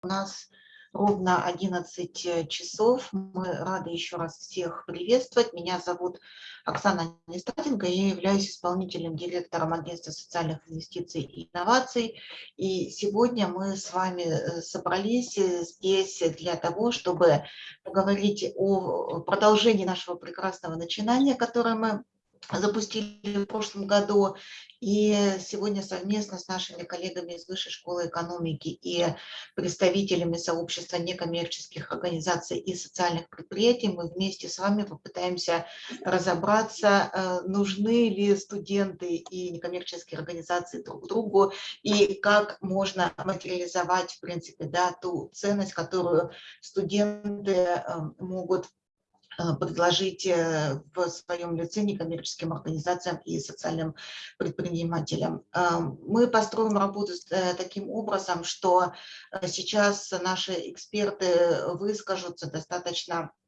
У нас ровно 11 э, часов. Мы рады еще раз всех приветствовать. Меня зовут Оксана Нестатенко. Я являюсь исполнительным директором Агентства социальных инвестиций и инноваций. И сегодня мы с вами э, собрались э, здесь для того, чтобы поговорить о продолжении нашего прекрасного начинания, которое мы запустили в прошлом году. И сегодня совместно с нашими коллегами из Высшей школы экономики и представителями сообщества некоммерческих организаций и социальных предприятий мы вместе с вами попытаемся разобраться, э, нужны ли студенты и некоммерческие организации друг другу и как можно материализовать, в принципе, да, ту ценность, которую студенты э, могут предложить э, в своем лице некоммерческим организациям и социальным предпринимателям. Э, мы построим работу таким образом, что сейчас наши эксперты выскажутся достаточно Э,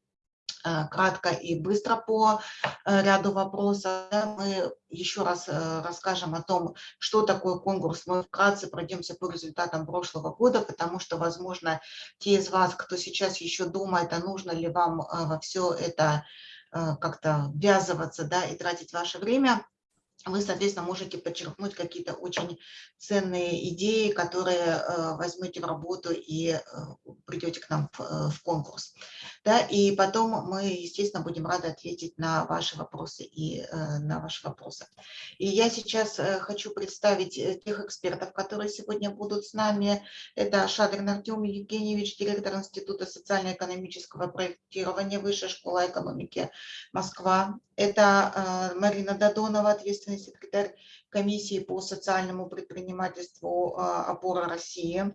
кратко и быстро по э, ряду вопросов. Мы еще раз э, расскажем о том, что такое конкурс. Мы вкратце пройдемся по результатам прошлого года, потому что, возможно, те из вас, кто сейчас еще думает, а нужно ли вам во все это как-то ввязываться да, и тратить ваше время, вы, соответственно, можете подчеркнуть какие-то очень ценные идеи, которые э, возьмете в работу и э, придете к нам в, э, в конкурс. Да, и потом мы, естественно, будем рады ответить на ваши вопросы и на ваши вопросы. И я сейчас хочу представить тех экспертов, которые сегодня будут с нами. Это Шадрин Артем Евгеньевич, директор Института социально-экономического проектирования Высшей школы экономики Москва. Это Марина Додонова, ответственный секретарь комиссии по социальному предпринимательству э, «Опора России».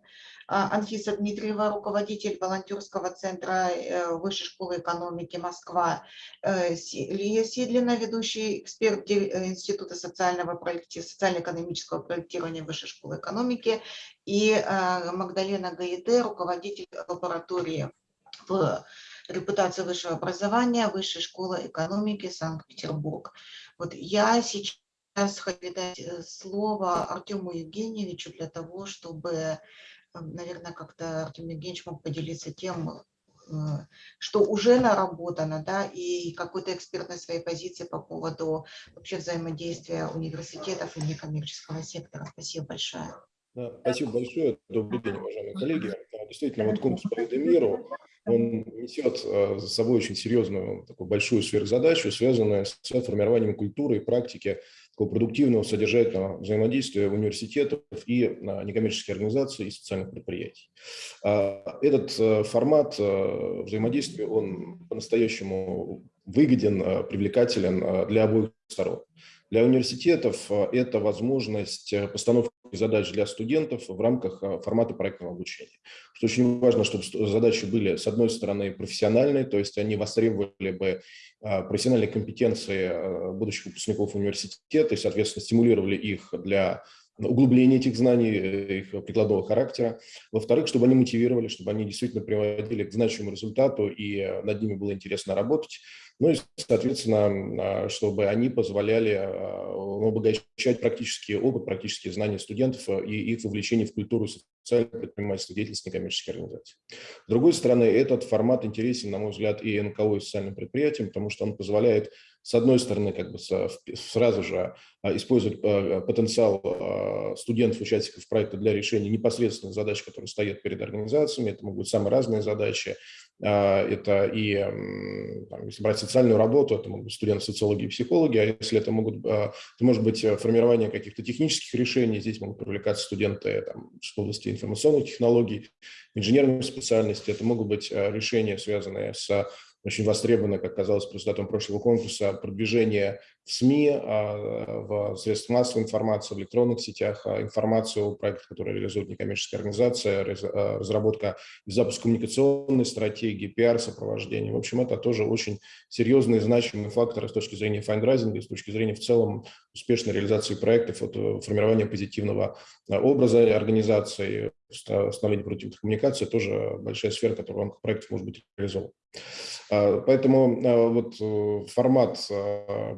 А, Анфиса Дмитриева, руководитель волонтерского центра э, Высшей школы экономики Москва. Лия Сидлина, ведущий эксперт Института социального проекти... социально-экономического проектирования Высшей школы экономики. И Магдалена Гаете, руководитель лаборатории в репутация высшего образования, Высшей школы экономики Санкт-Петербург. Вот я сейчас хочу дать э, слово Артему Евгеньевичу для того, чтобы, э, наверное, как-то Артем Евгеньевич мог поделиться тем, э, что уже наработано, да, и какой-то экспертной своей позиции по поводу вообще взаимодействия университетов и некоммерческого сектора. Спасибо большое. Да, спасибо большое. Добрый день, уважаемые коллеги. Действительно, вот конкурс по миру он несет за собой очень серьезную, такую большую сверхзадачу, связанную с формированием культуры и практики такого продуктивного, содержательного взаимодействия университетов и некоммерческих организаций и социальных предприятий. А, этот э, формат э, взаимодействия, он по-настоящему выгоден, привлекателен для обоих сторон. Для университетов э, это возможность э, постановки задач для студентов в рамках э, формата проектного обучения. Что очень важно, чтобы задачи были, с одной стороны, профессиональные, то есть они востребовали бы профессиональные компетенции будущих выпускников университета и, соответственно, стимулировали их для углубления этих знаний, их прикладного характера. Во-вторых, чтобы они мотивировали, чтобы они действительно приводили к значимому результату и над ними было интересно работать. Ну и, соответственно, а, чтобы они позволяли а, обогащать практический опыт, практические знания студентов а, и их вовлечение в культуру социального предпринимательства, деятельности некоммерческих организаций. С другой стороны, этот формат интересен, на мой взгляд, и НКО, и социальным предприятиям, потому что он позволяет, с одной стороны, как бы сразу же использовать потенциал студентов, участников проекта для решения непосредственных задач, которые стоят перед организациями. Это могут быть самые разные задачи, это и, там, если брать социальную работу, это могут быть студенты социологии и психологи, а если это могут, а, это может быть э, формирование каких-то технических решений, здесь могут привлекаться студенты там, в области информационных технологий, инженерной специальности, это могут быть э, решения, связанные с очень востребовано, как казалось, по результатам прошлого конкурса, продвижение в СМИ, а, в средствах массовой информации, в электронных сетях, а, информацию о проектах, которые реализует некоммерческая организация, а, разработка и запуск коммуникационной стратегии, пиар-сопровождение. В общем, это тоже очень серьезные, значимые факторы с точки зрения фандрайзинга с точки зрения в целом успешной реализации проектов, от э, формирования позитивного образа организации, становления продуктивных коммуникаций, тоже большая сфера, которая в рамках проектов может быть реализована. Поэтому вот э, формат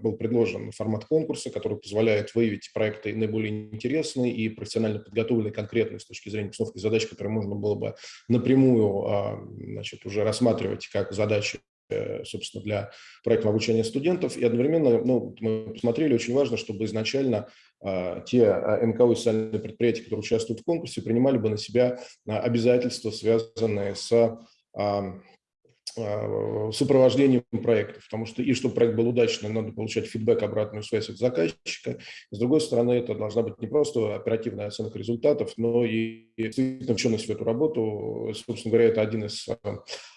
был предложен, формат конкурса, который позволяет выявить проекты наиболее интересные и профессионально подготовленные, конкретные с точки зрения постановки задач, которые можно было бы напрямую значит, уже рассматривать как задачи собственно, для проектного обучения студентов. И одновременно, ну, мы посмотрели, очень важно, чтобы изначально а, те а, НКО и социальные предприятия, которые участвуют в конкурсе, принимали бы на себя а, обязательства, связанные с Э, сопровождением проекта, потому что и чтобы проект был удачным, надо получать фидбэк, обратную связь от заказчика. С другой стороны, это должна быть не просто оперативная оценка результатов, но и действительно ученость в эту работу. Собственно говоря, это один из э,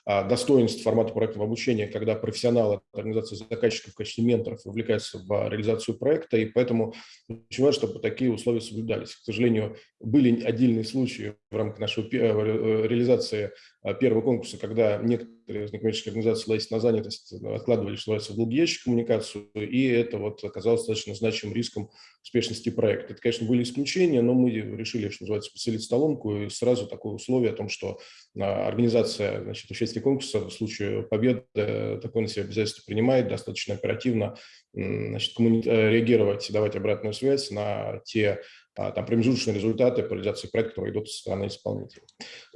достоинств формата проектного обучения, когда профессионалы организации заказчиков в качестве менторов вовлекаются в реализацию проекта, и поэтому очень важно, чтобы такие условия соблюдались. К сожалению, были отдельные случаи в рамках нашей э, реализации первого конкурса, когда некоторые из некоммерческих организаций на занятость, откладывали, что называется, в долгий ящик коммуникацию, и это вот оказалось достаточно значимым риском успешности проекта. Это, конечно, были исключения, но мы решили, что называется, поселить столонку, и сразу такое условие о том, что а, организация значит, участия конкурса в случае победы такое на себя обязательство принимает, достаточно оперативно значит, э, реагировать, давать обратную связь на те а, там, промежуточные результаты по реализации проекта, которые идут со стороны исполнителя.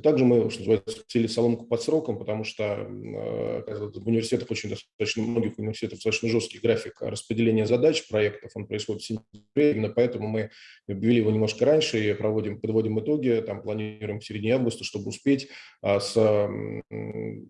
Также мы, что называется, сели соломку под сроком, потому что э, в университетах очень достаточно, многих университетов достаточно жесткий график распределения задач проектов, он происходит в сентябре, именно поэтому мы объявили его немножко раньше и проводим, подводим итоги, там планируем в середине августа, чтобы успеть а, с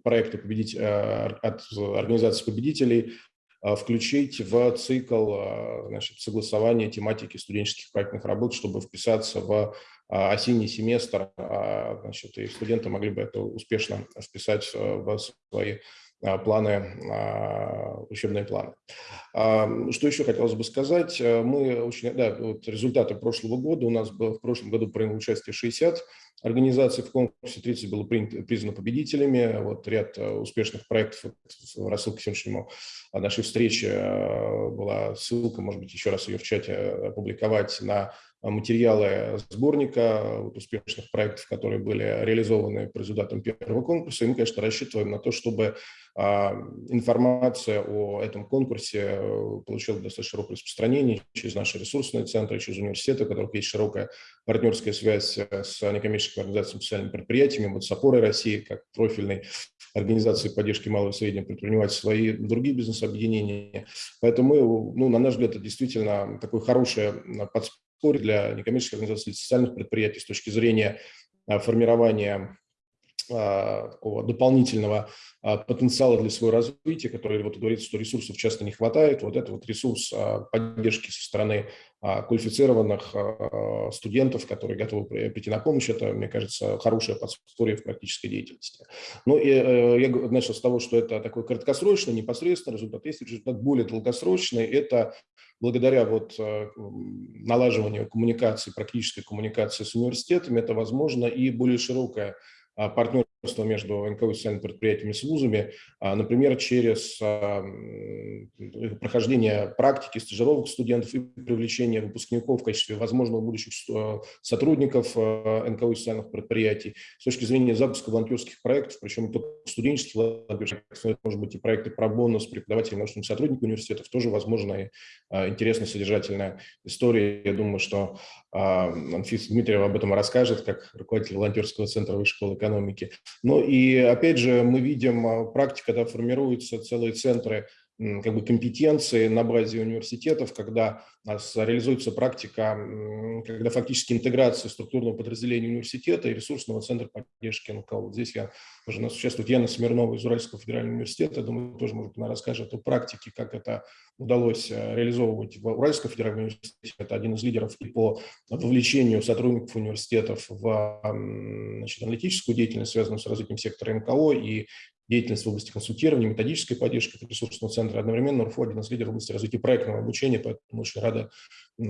проекта победить а, от организации победителей а, включить в цикл а, значит, согласования тематики студенческих проектных работ, чтобы вписаться в а, осенний семестр, значит, и студенты могли бы это успешно вписать в свои планы, учебные планы. Что еще хотелось бы сказать? Мы очень, да, вот результаты прошлого года. У нас было в прошлом году приняло участие 60 организаций в конкурсе, 30 было признано победителями. Вот ряд успешных проектов в рассылке сегодняшнему нашей встречи была ссылка, может быть, еще раз ее в чате опубликовать на материалы сборника вот, успешных проектов, которые были реализованы по результатам первого конкурса. И мы, конечно, рассчитываем на то, чтобы а, информация о этом конкурсе э, получила достаточно широкое распространение через наши ресурсные центры, через университеты, у которых есть широкая партнерская связь э, с некоммерческими организациями, социальными предприятиями, вот с опорой России, как профильной организации поддержки малого и среднего предпринимательства и другие бизнес-объединения. Поэтому мы, ну, на наш взгляд, это действительно такое хорошее подспорье для некоммерческих организаций, социальных предприятий с точки зрения а, формирования такого дополнительного потенциала для своего развития, который вот говорится, что ресурсов часто не хватает. Вот это вот ресурс поддержки со стороны квалифицированных студентов, которые готовы прийти на помощь, это, мне кажется, хорошая подспорье в практической деятельности. Ну и э, я начал с того, что это такой краткосрочный, непосредственный результат. Есть результат более долгосрочный, это благодаря вот э, налаживанию коммуникации, практической коммуникации с университетами, это возможно и более широкая а, партнерство между НКО и социальными предприятиями с вузами, а, например, через а, прохождение практики, стажировок студентов и привлечение выпускников в качестве возможного будущих сотрудников НКО и социальных предприятий. С точки зрения запуска волонтерских проектов, причем только студенческих волонтерских проектов, может быть и проекты про бонус преподавателей, научных сотрудников университетов, тоже возможная интересная, содержательная история. Я думаю, что Анфиса Дмитриева об этом расскажет, как руководитель волонтерского центра Высшей школы экономики. Ну и опять же мы видим а, практика, когда формируются целые центры как бы компетенции на базе университетов, когда у нас реализуется практика, когда фактически интеграция структурного подразделения университета и ресурсного центра поддержки НКО. Вот здесь я, уже нас участвует Яна Смирнова из Уральского федерального университета, думаю, тоже, может, она расскажет о практике, как это удалось э, реализовывать в Уральском федеральном университете. Это один из лидеров и по вовлечению сотрудников университетов в значит, аналитическую деятельность, связанную с развитием сектора НКО и деятельность в области консультирования, методической поддержки ресурсного центра. Одновременно РФО один из лидеров в области развития проектного обучения, поэтому очень рада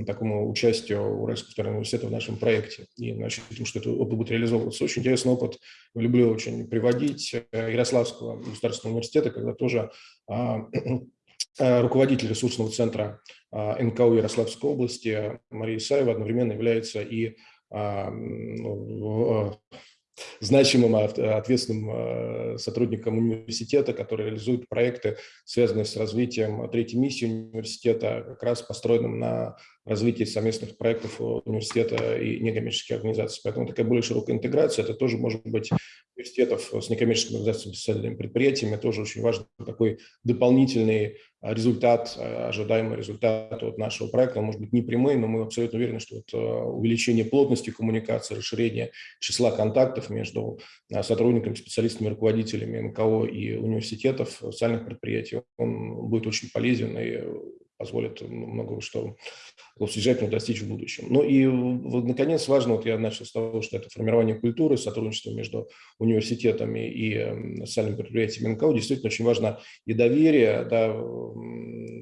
такому участию Уральского федерального университета в нашем проекте. И значит, что это опыт будет реализовываться. Очень интересный опыт. Люблю очень приводить э, Ярославского государственного университета, когда тоже а, э, руководитель ресурсного центра а, НКУ Ярославской области Мария Исаева одновременно является и а, значимым, ответственным сотрудником университета, который реализует проекты, связанные с развитием третьей миссии университета, как раз построенным на развитии совместных проектов университета и некоммерческих организаций. Поэтому такая более широкая интеграция, это тоже может быть университетов с некоммерческими организациями, социальными предприятиями, тоже очень важный такой дополнительный результат, а, ожидаемый результат от нашего проекта. Он может быть не прямой, но мы абсолютно уверены, что вот а, увеличение плотности коммуникации, расширение числа контактов между сотрудниками, специалистами, руководителями НКО и университетов, социальных предприятий, он будет очень полезен и позволит много что содержательно достичь в будущем. Ну и, вот, наконец, важно, вот я начал с того, что это формирование культуры, сотрудничество между университетами и эм, социальными предприятиями НКО. Действительно, очень важно и доверие да,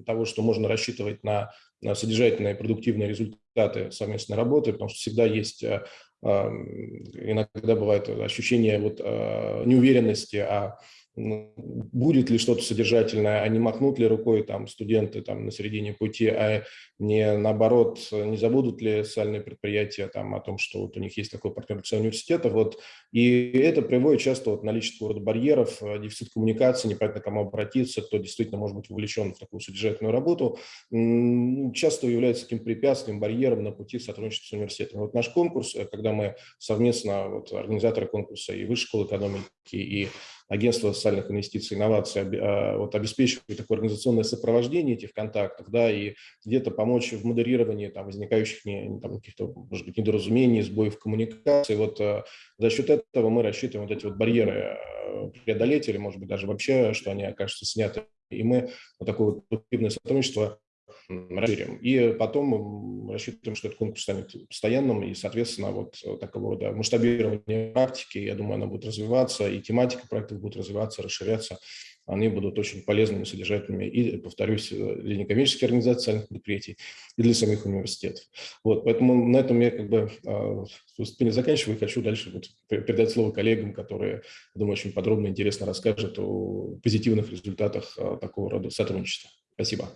того, что можно рассчитывать на, содержательные, продуктивные результаты совместной работы, потому что всегда есть э, иногда бывает ощущение вот, э, неуверенности, а будет ли что-то содержательное, а не махнут ли рукой там студенты там на середине пути, а не наоборот, не забудут ли социальные предприятия там о том, что вот у них есть такой партнер университета, вот, и это приводит часто вот наличие рода барьеров, э, дефицит коммуникации, непонятно кому обратиться, кто действительно может быть вовлечен в такую содержательную работу, часто является таким препятствием, барьером на пути сотрудничества с университетом. Вот наш конкурс, э, когда мы совместно, вот, организаторы конкурса и Высшей школы экономики, и агентство социальных инвестиций и инноваций а, вот, обеспечивает такое организационное сопровождение этих контактов, да, и где-то помочь в модерировании там, возникающих не, каких-то, может быть, недоразумений, сбоев коммуникации. Вот а, за счет этого мы рассчитываем вот эти вот барьеры а, преодолеть или, может быть, даже вообще, что они окажутся сняты. И мы вот такое вот активное сотрудничество расширим. И потом рассчитываем, что этот конкурс станет постоянным, и, соответственно, вот такого рода масштабирование практики, я думаю, она будет развиваться, и тематика проектов будет развиваться, расширяться. Они будут очень полезными, содержательными, и, повторюсь, для некоммерческих организаций, социальных предприятий, и для самих университетов. Вот, поэтому на этом я как бы а, выступление заканчиваю, и хочу дальше вот передать слово коллегам, которые, думаю, очень подробно и интересно расскажут о позитивных результатах такого рода сотрудничества. Спасибо.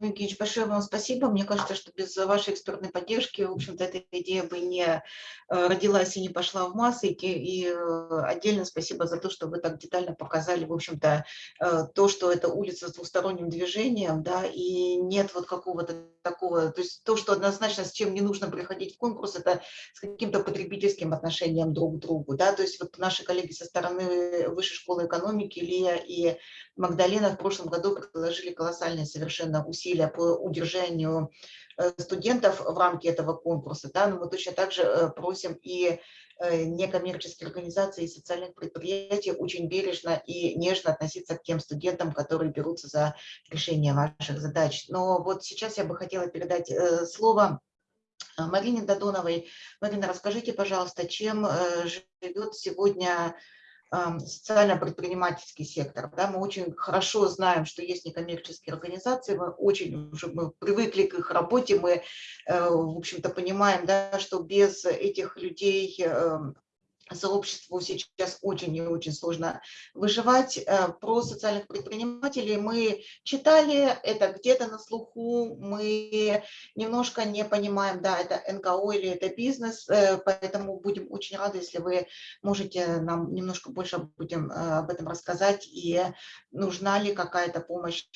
Евгеньевич, большое вам спасибо. Мне кажется, что без вашей экспертной поддержки, в общем-то, эта идея бы не э, родилась и не пошла в массы. И э, отдельно спасибо за то, что вы так детально показали, в общем-то, э, то, что это улица с двусторонним движением, да, и нет вот какого-то такого, то есть то, что однозначно с чем не нужно приходить в конкурс, это с каким-то потребительским отношением друг к другу, да, то есть вот наши коллеги со стороны Высшей школы экономики, Лия и Магдалена в прошлом году предложили колоссальные совершенно усилия по удержанию э, студентов в рамке этого конкурса, да, но мы точно так же э, просим и э, некоммерческие организации и социальных предприятий очень бережно и нежно относиться к тем студентам, которые берутся за решение ваших задач. Но вот сейчас я бы хотела передать слово Марине Додоновой. Марина, расскажите, пожалуйста, чем живет сегодня социально-предпринимательский сектор. Да, мы очень хорошо знаем, что есть некоммерческие организации, мы очень уже мы привыкли к их работе, мы, э, в общем-то, понимаем, да, что без этих людей эм, сообществу сейчас очень и очень сложно выживать. Э, про социальных предпринимателей мы читали, это где-то на слуху, мы немножко не понимаем, да, это НКО или это бизнес, э, поэтому будем очень рады, если вы можете нам немножко больше будем э, об этом рассказать и нужна ли какая-то помощь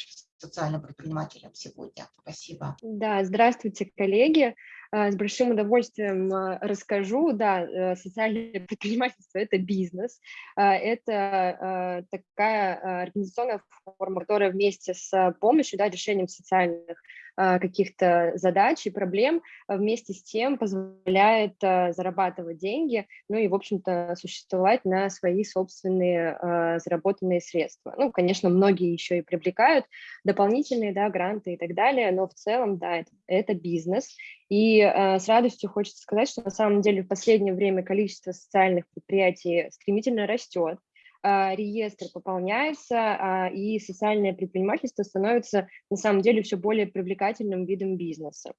социальным предпринимателям сегодня. Спасибо. Да, здравствуйте, коллеги. С большим удовольствием расскажу. Да, э, социальное предпринимательство – это бизнес. Это такая организационная форма, которая вместе с помощью, да, решением социальных а, каких-то задач и проблем, а, вместе с тем позволяет а, зарабатывать деньги, ну и, в общем-то, существовать на свои собственные заработанные средства. Ну, конечно, многие еще и привлекают дополнительные да, гранты и так далее, но в целом, да, это бизнес. И с радостью хочется сказать, что на самом деле в последнее время количество социальных предприятий стремительно растет. А, реестр пополняется, а, и социальное предпринимательство становится на самом деле все более привлекательным видом бизнеса.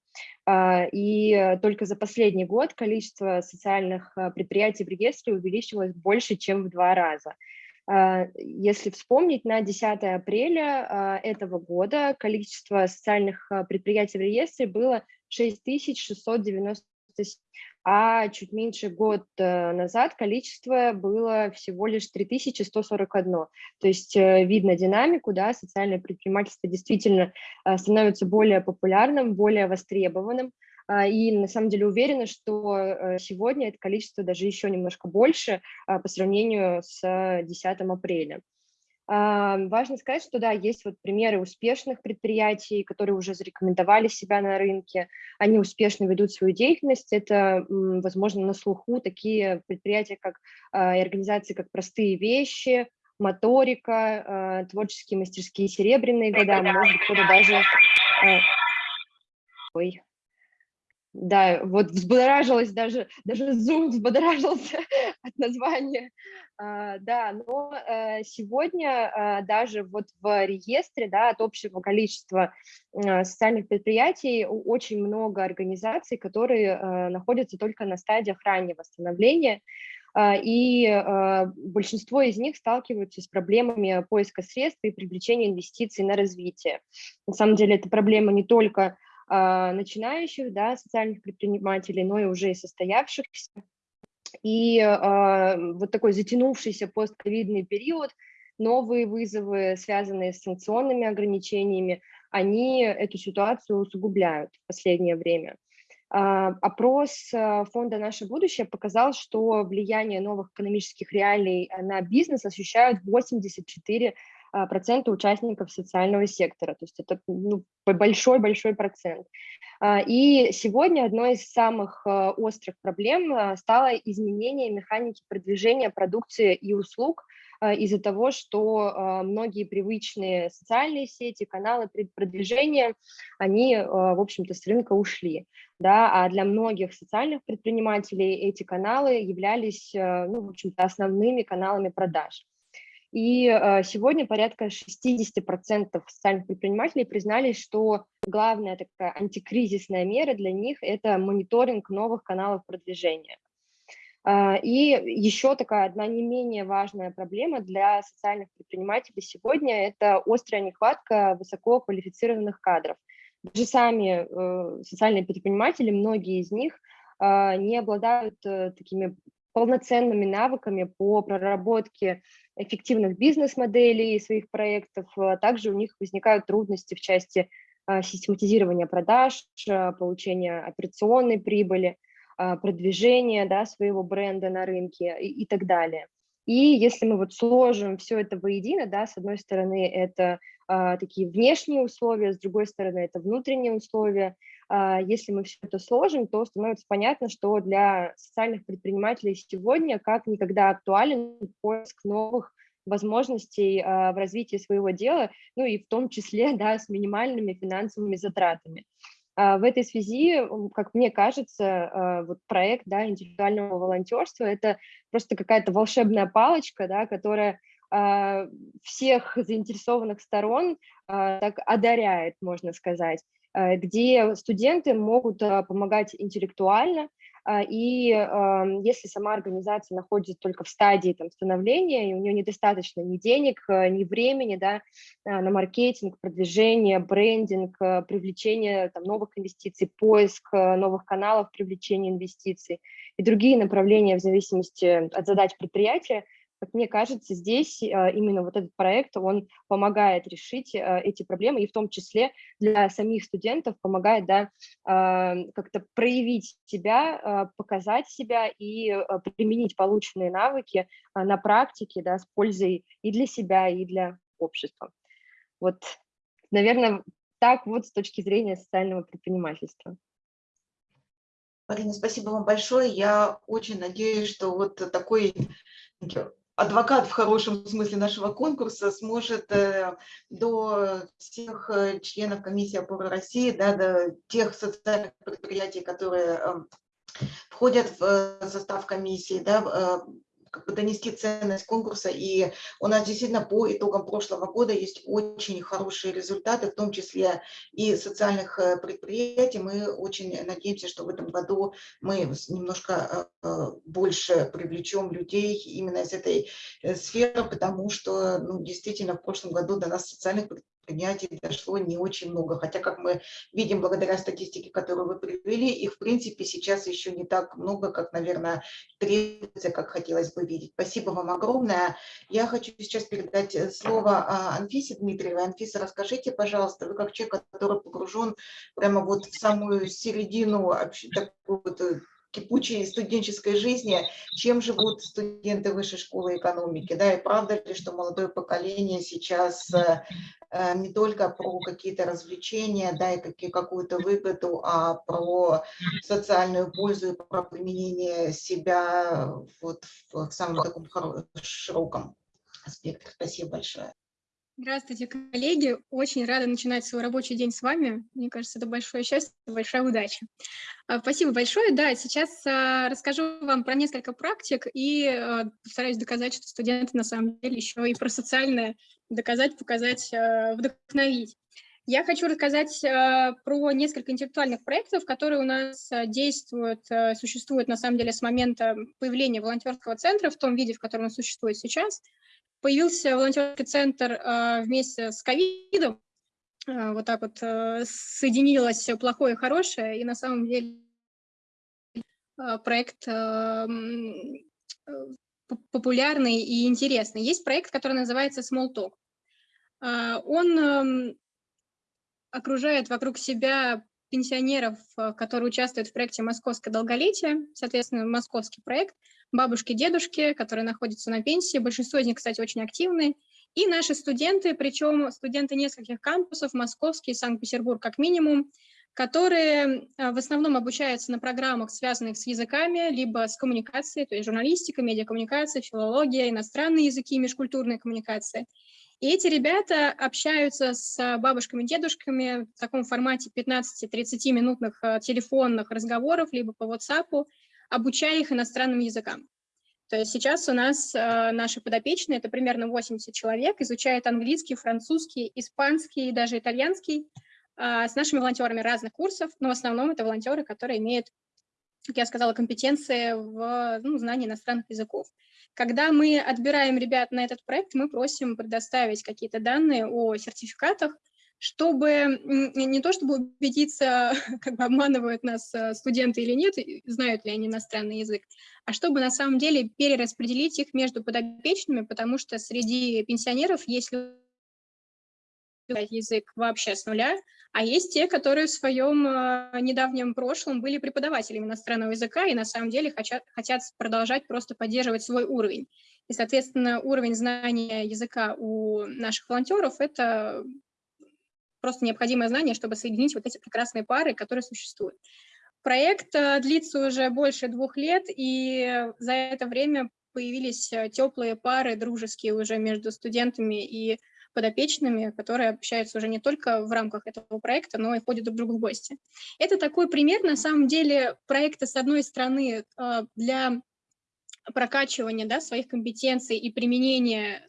А, и только за последний год количество социальных предприятий в реестре увеличилось больше, чем в два раза. Если вспомнить, на 10 апреля этого года количество социальных предприятий в реестре было 6697 а чуть меньше год э, назад количество было всего лишь 3141. То есть э, видно динамику, да, социальное предпринимательство действительно э, становится более популярным, более востребованным, а, и на самом деле уверена, что сегодня это количество даже еще немножко больше а, по сравнению с 10 апреля. Важно сказать, что да, есть вот примеры успешных предприятий, которые уже зарекомендовали себя на рынке, они успешно ведут свою деятельность. Это, возможно, на слуху такие предприятия, как а, и организации, как «Простые вещи», моторика, а, творческие мастерские серебряные года, может быть, кто-то даже... А, ой, да, вот взбодоражилась даже, даже Zoom взбодоражился от названия. А, да, но а, сегодня а, даже вот в реестре, да, от общего количества а, социальных предприятий очень много организаций, которые находятся только на стадиях раннего становления, а, и большинство из них сталкиваются с проблемами поиска средств и привлечения инвестиций на развитие. На самом деле это проблема не только начинающих, да, социальных предпринимателей, но и уже и состоявшихся. И а, вот такой затянувшийся постковидный период, новые вызовы, связанные с санкционными ограничениями, они эту ситуацию усугубляют в последнее время. А, опрос фонда «Наше будущее» показал, что влияние новых экономических реалий на бизнес ощущают 84 а, процента участников социального сектора, то есть это большой-большой ну, процент. А, и сегодня одной из самых а, острых проблем стало изменение механики продвижения продукции и услуг из-за того, что многие привычные социальные сети, каналы продвижения, они, в общем-то, с рынка ушли. Да, а для многих социальных предпринимателей эти каналы являлись, ну, в общем-то, основными каналами продаж. И э, сегодня порядка 60% социальных предпринимателей признались, что главная такая антикризисная мера для них – это мониторинг новых каналов продвижения. А, и еще такая одна не менее важная проблема для социальных предпринимателей сегодня – это острая нехватка высококвалифицированных кадров. Даже сами э, социальные предприниматели, многие из них, а, не обладают э, такими полноценными навыками по проработке эффективных бизнес-моделей своих проектов. А также у них возникают трудности в части а, систематизирования продаж, а, получения операционной прибыли, продвижения да, своего бренда на рынке и, и так далее. И если мы вот сложим все это воедино, да, с одной стороны это такие внешние условия, с другой стороны это внутренние условия, а, если мы все это сложим, то становится понятно, что для социальных предпринимателей сегодня как никогда актуален поиск новых возможностей а, в развитии своего дела, ну и в том числе да, с минимальными финансовыми затратами. А, в этой связи, как мне кажется, вот проект да, интеллектуального волонтерства – это просто какая-то волшебная палочка, да, которая всех заинтересованных сторон так одаряет, можно сказать. Э, где студенты могут э, помогать интеллектуально, а, и если сама организация находится только в стадии там, становления, и у нее недостаточно ни денег, э, ни времени да, на маркетинг, продвижение, брендинг, привлечение там, новых инвестиций, поиск новых каналов привлечения инвестиций и другие направления в зависимости от задач предприятия, как мне кажется, здесь а, именно вот этот проект, он помогает решить а, эти проблемы, и в том числе для самих студентов помогает да, а, как-то проявить себя, показать себя и применить полученные навыки на практике да, с пользой и для себя, и для общества. Вот, наверное, так вот с точки зрения социального предпринимательства. Марина, спасибо вам большое. Я очень надеюсь, что вот такой адвокат в хорошем смысле нашего конкурса сможет э, до всех э, членов комиссии опоры России, да, до тех социальных предприятий, которые эм, входят в э, состав комиссии, да, как бы донести ценность конкурса. И у нас действительно по итогам прошлого года есть очень хорошие результаты, в том числе и социальных э, предприятий. Мы очень надеемся, что в этом году мы немножко э, э, больше привлечем людей именно из этой сферы, потому что ну, действительно в прошлом году до нас социальных предприятий предприятий дошло не очень много. Хотя, как мы видим, благодаря статистике, которую вы привели, их, в принципе, сейчас еще не так много, как, наверное, требуется, как хотелось бы видеть. Спасибо вам огромное. Я хочу сейчас передать э, слово а, Анфисе Дмитриевой. Анфиса, расскажите, пожалуйста, вы как человек, который погружен прямо вот в самую середину такой вот э, кипучей студенческой жизни, чем живут студенты высшей школы экономики. Да, и правда ли, что молодое поколение сейчас э, э, не только про какие-то развлечения, да, и какую-то выгоду, а про социальную пользу и про применение себя вот в самом таком широком аспекте. Спасибо большое. Здравствуйте, коллеги. Очень рада начинать свой рабочий день с вами. Мне кажется, это большое счастье, большая удача. А, спасибо большое. Да, сейчас а, расскажу вам про несколько практик и а, постараюсь доказать, что студенты на самом деле еще и про социальное доказать, показать, вдохновить. Я хочу рассказать про несколько интеллектуальных проектов, которые у нас действуют, существуют на самом деле с момента появления волонтерского центра в том виде, в котором он существует сейчас – Появился волонтерский центр э, вместе с ковидом, э, вот так вот э, соединилось плохое и хорошее, и на самом деле проект популярный и интересный. Есть проект, который называется Small Talk. Он окружает вокруг себя пенсионеров, которые участвуют в проекте «Московское долголетие», соответственно, московский проект – бабушки, дедушки, которые находятся на пенсии, большинство из них, кстати, очень активные, и наши студенты, причем студенты нескольких кампусов, Московский, Санкт-Петербург как минимум, которые а, в основном обучаются на программах, связанных с языками, либо с коммуникацией, то есть журналистика, медиакоммуникация, филология, иностранные языки, межкультурная коммуникация. И эти ребята общаются с бабушками, дедушками в таком формате 15-30 минутных а, телефонных разговоров, либо по WhatsApp, обучая их иностранным языкам. То есть сейчас у нас э, наши подопечные, это примерно 80 человек, изучают английский, французский, испанский и даже итальянский э, с нашими волонтерами разных курсов, но в основном это волонтеры, которые имеют, как я сказала, компетенции в ну, знании иностранных языков. Когда мы отбираем ребят на этот проект, мы просим предоставить какие-то данные о сертификатах, чтобы не то чтобы убедиться, как бы обманывают нас э, студенты или нет, знают ли они иностранный язык, а чтобы на самом деле перераспределить их между подопечными, потому что среди пенсионеров есть язык вообще с нуля, а есть те, которые в своем э, недавнем прошлом были преподавателями иностранного языка и на самом деле хотят, хотят продолжать просто поддерживать свой уровень. И, соответственно, уровень знания языка у наших волонтеров – это просто необходимое знание, чтобы соединить вот эти прекрасные пары, которые существуют. Проект э, длится уже больше двух лет, и за это время появились э, теплые пары, дружеские уже между студентами и подопечными, которые общаются уже не только в рамках этого проекта, но и ходят друг к другу в гости. Это такой пример, на самом деле, проекта, с одной стороны, э, для прокачивания да, своих компетенций и применения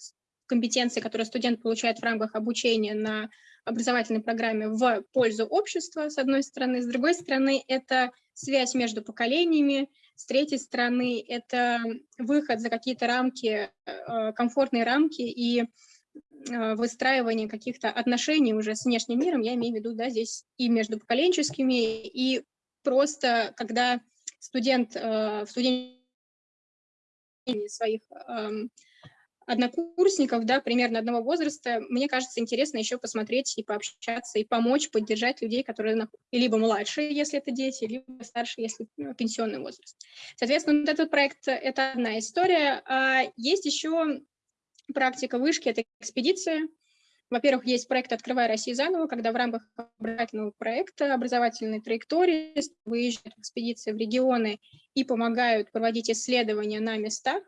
компетенций, которые студент получает в рамках обучения на образовательной программе в пользу общества, с одной стороны, с другой стороны, это связь между поколениями, с третьей стороны, это выход за какие-то рамки, э, комфортные рамки и э, выстраивание каких-то отношений уже с внешним миром, я имею в виду, да, здесь и между поколенческими, и просто когда студент э, в студенчестве своих эм, однокурсников, да, примерно одного возраста, мне кажется, интересно еще посмотреть и пообщаться, и помочь, поддержать людей, которые либо младшие, если это дети, либо старшие, если ну, пенсионный возраст. Соответственно, вот этот проект – это одна история. А есть еще практика вышки – это экспедиция. Во-первых, есть проект «Открывай Россию заново», когда в рамках образовательного проекта, образовательной траектории выезжают экспедиции в регионы и помогают проводить исследования на местах,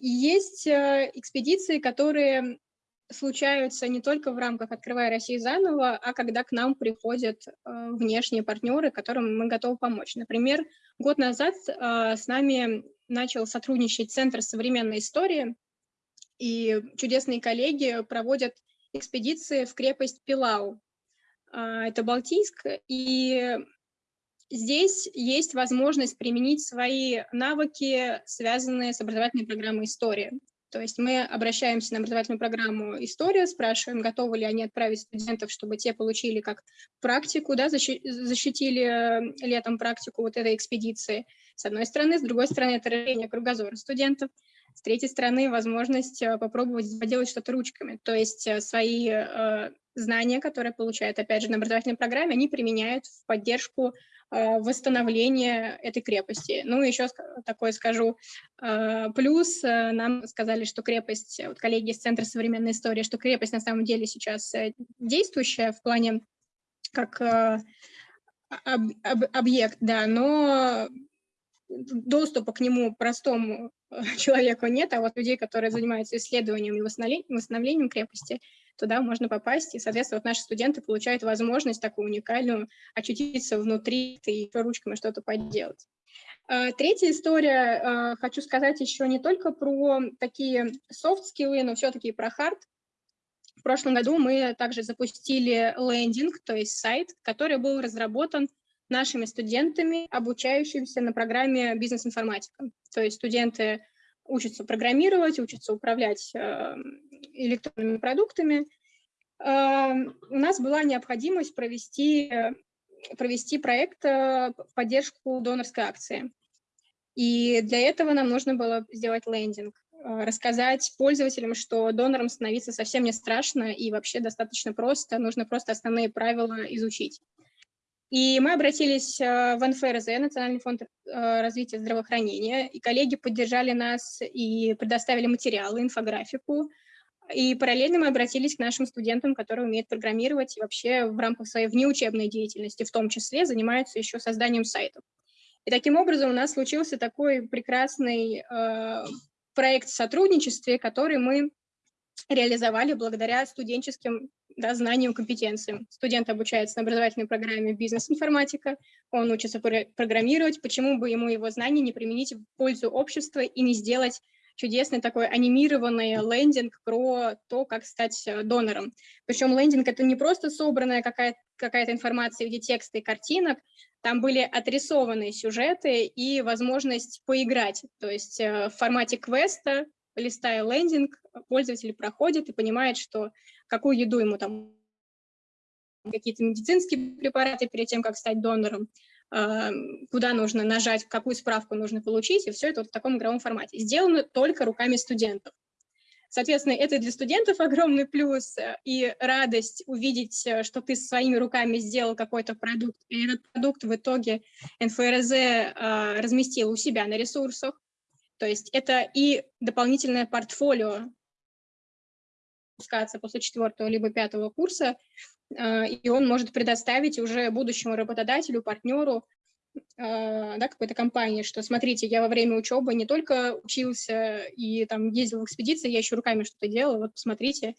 есть э, экспедиции, которые случаются не только в рамках «Открывая Россию заново», а когда к нам приходят э, внешние партнеры, которым мы готовы помочь. Например, год назад с нами начал сотрудничать Центр современной истории, и чудесные коллеги проводят экспедиции в крепость Пилау. А, это Балтийск, и Здесь есть возможность применить свои навыки, связанные с образовательной программой истории. То есть мы обращаемся на образовательную программу «История», спрашиваем, готовы ли они отправить студентов, чтобы те получили как практику, да, защитили э, летом практику вот этой экспедиции. С одной стороны, с другой стороны, это расширение кругозора студентов. С третьей стороны, возможность э, попробовать поделать что-то ручками. То есть э, свои знания, которые получают, опять же, на образовательной программе, они применяют в поддержку Э, восстановления этой крепости. Ну, еще такое скажу. Э, плюс э, нам сказали, что крепость, вот коллеги из Центра современной истории, что крепость на самом деле сейчас действующая в плане как об, объект, да, но доступа к нему простому человеку нет, а вот людей, которые занимаются исследованием и восстановлением, восстановлением крепости, туда можно попасть, и, соответственно, вот наши студенты получают возможность такую уникальную очутиться внутри и ручками что-то поделать. А, третья история, а, хочу сказать еще не только про такие софт-скиллы, но все-таки про хард. В прошлом году мы также запустили лендинг, то есть сайт, который был разработан нашими студентами, обучающимися на программе бизнес-информатика. То есть студенты учатся программировать, учатся управлять э, электронными продуктами. Э, у нас была необходимость провести, провести проект э, в поддержку донорской акции. И для этого нам нужно было сделать лендинг, рассказать пользователям, что донором становиться совсем не страшно и вообще достаточно просто, нужно просто основные правила изучить. И мы обратились э, в НФРЗ, Национальный фонд э, развития здравоохранения, и коллеги поддержали нас и предоставили материалы, инфографику. И параллельно мы обратились к нашим студентам, которые умеют программировать и вообще в рамках своей внеучебной деятельности, в том числе, занимаются еще созданием сайтов. И таким образом у нас случился такой прекрасный э, проект в сотрудничестве, который мы реализовали благодаря студенческим да, знаниям, компетенциям. Студент обучается на образовательной программе бизнес-информатика, он учится программировать, почему бы ему его знания не применить в пользу общества и не сделать чудесный такой анимированный лендинг про то, как стать э, донором. Причем лендинг — это не просто собранная какая-то какая информация в виде текста и картинок, там были отрисованные сюжеты и возможность поиграть, то есть э, в формате квеста листая лендинг, пользователь проходит и понимает, что какую еду ему там, какие-то медицинские препараты перед тем, как стать донором, а, куда нужно нажать, какую справку нужно получить, и все это вот в таком игровом формате. Сделано только руками студентов. Соответственно, это для студентов огромный плюс и радость увидеть, что ты своими руками сделал какой-то продукт, и этот продукт в итоге НФРЗ а, разместил у себя на ресурсах, то есть это и дополнительное портфолио пускаться после четвертого либо пятого курса, а, и он может предоставить уже будущему работодателю, партнеру, а, да, какой-то компании, что смотрите, я во время учебы не только учился и там ездил в экспедиции, я еще руками что-то делал, вот посмотрите,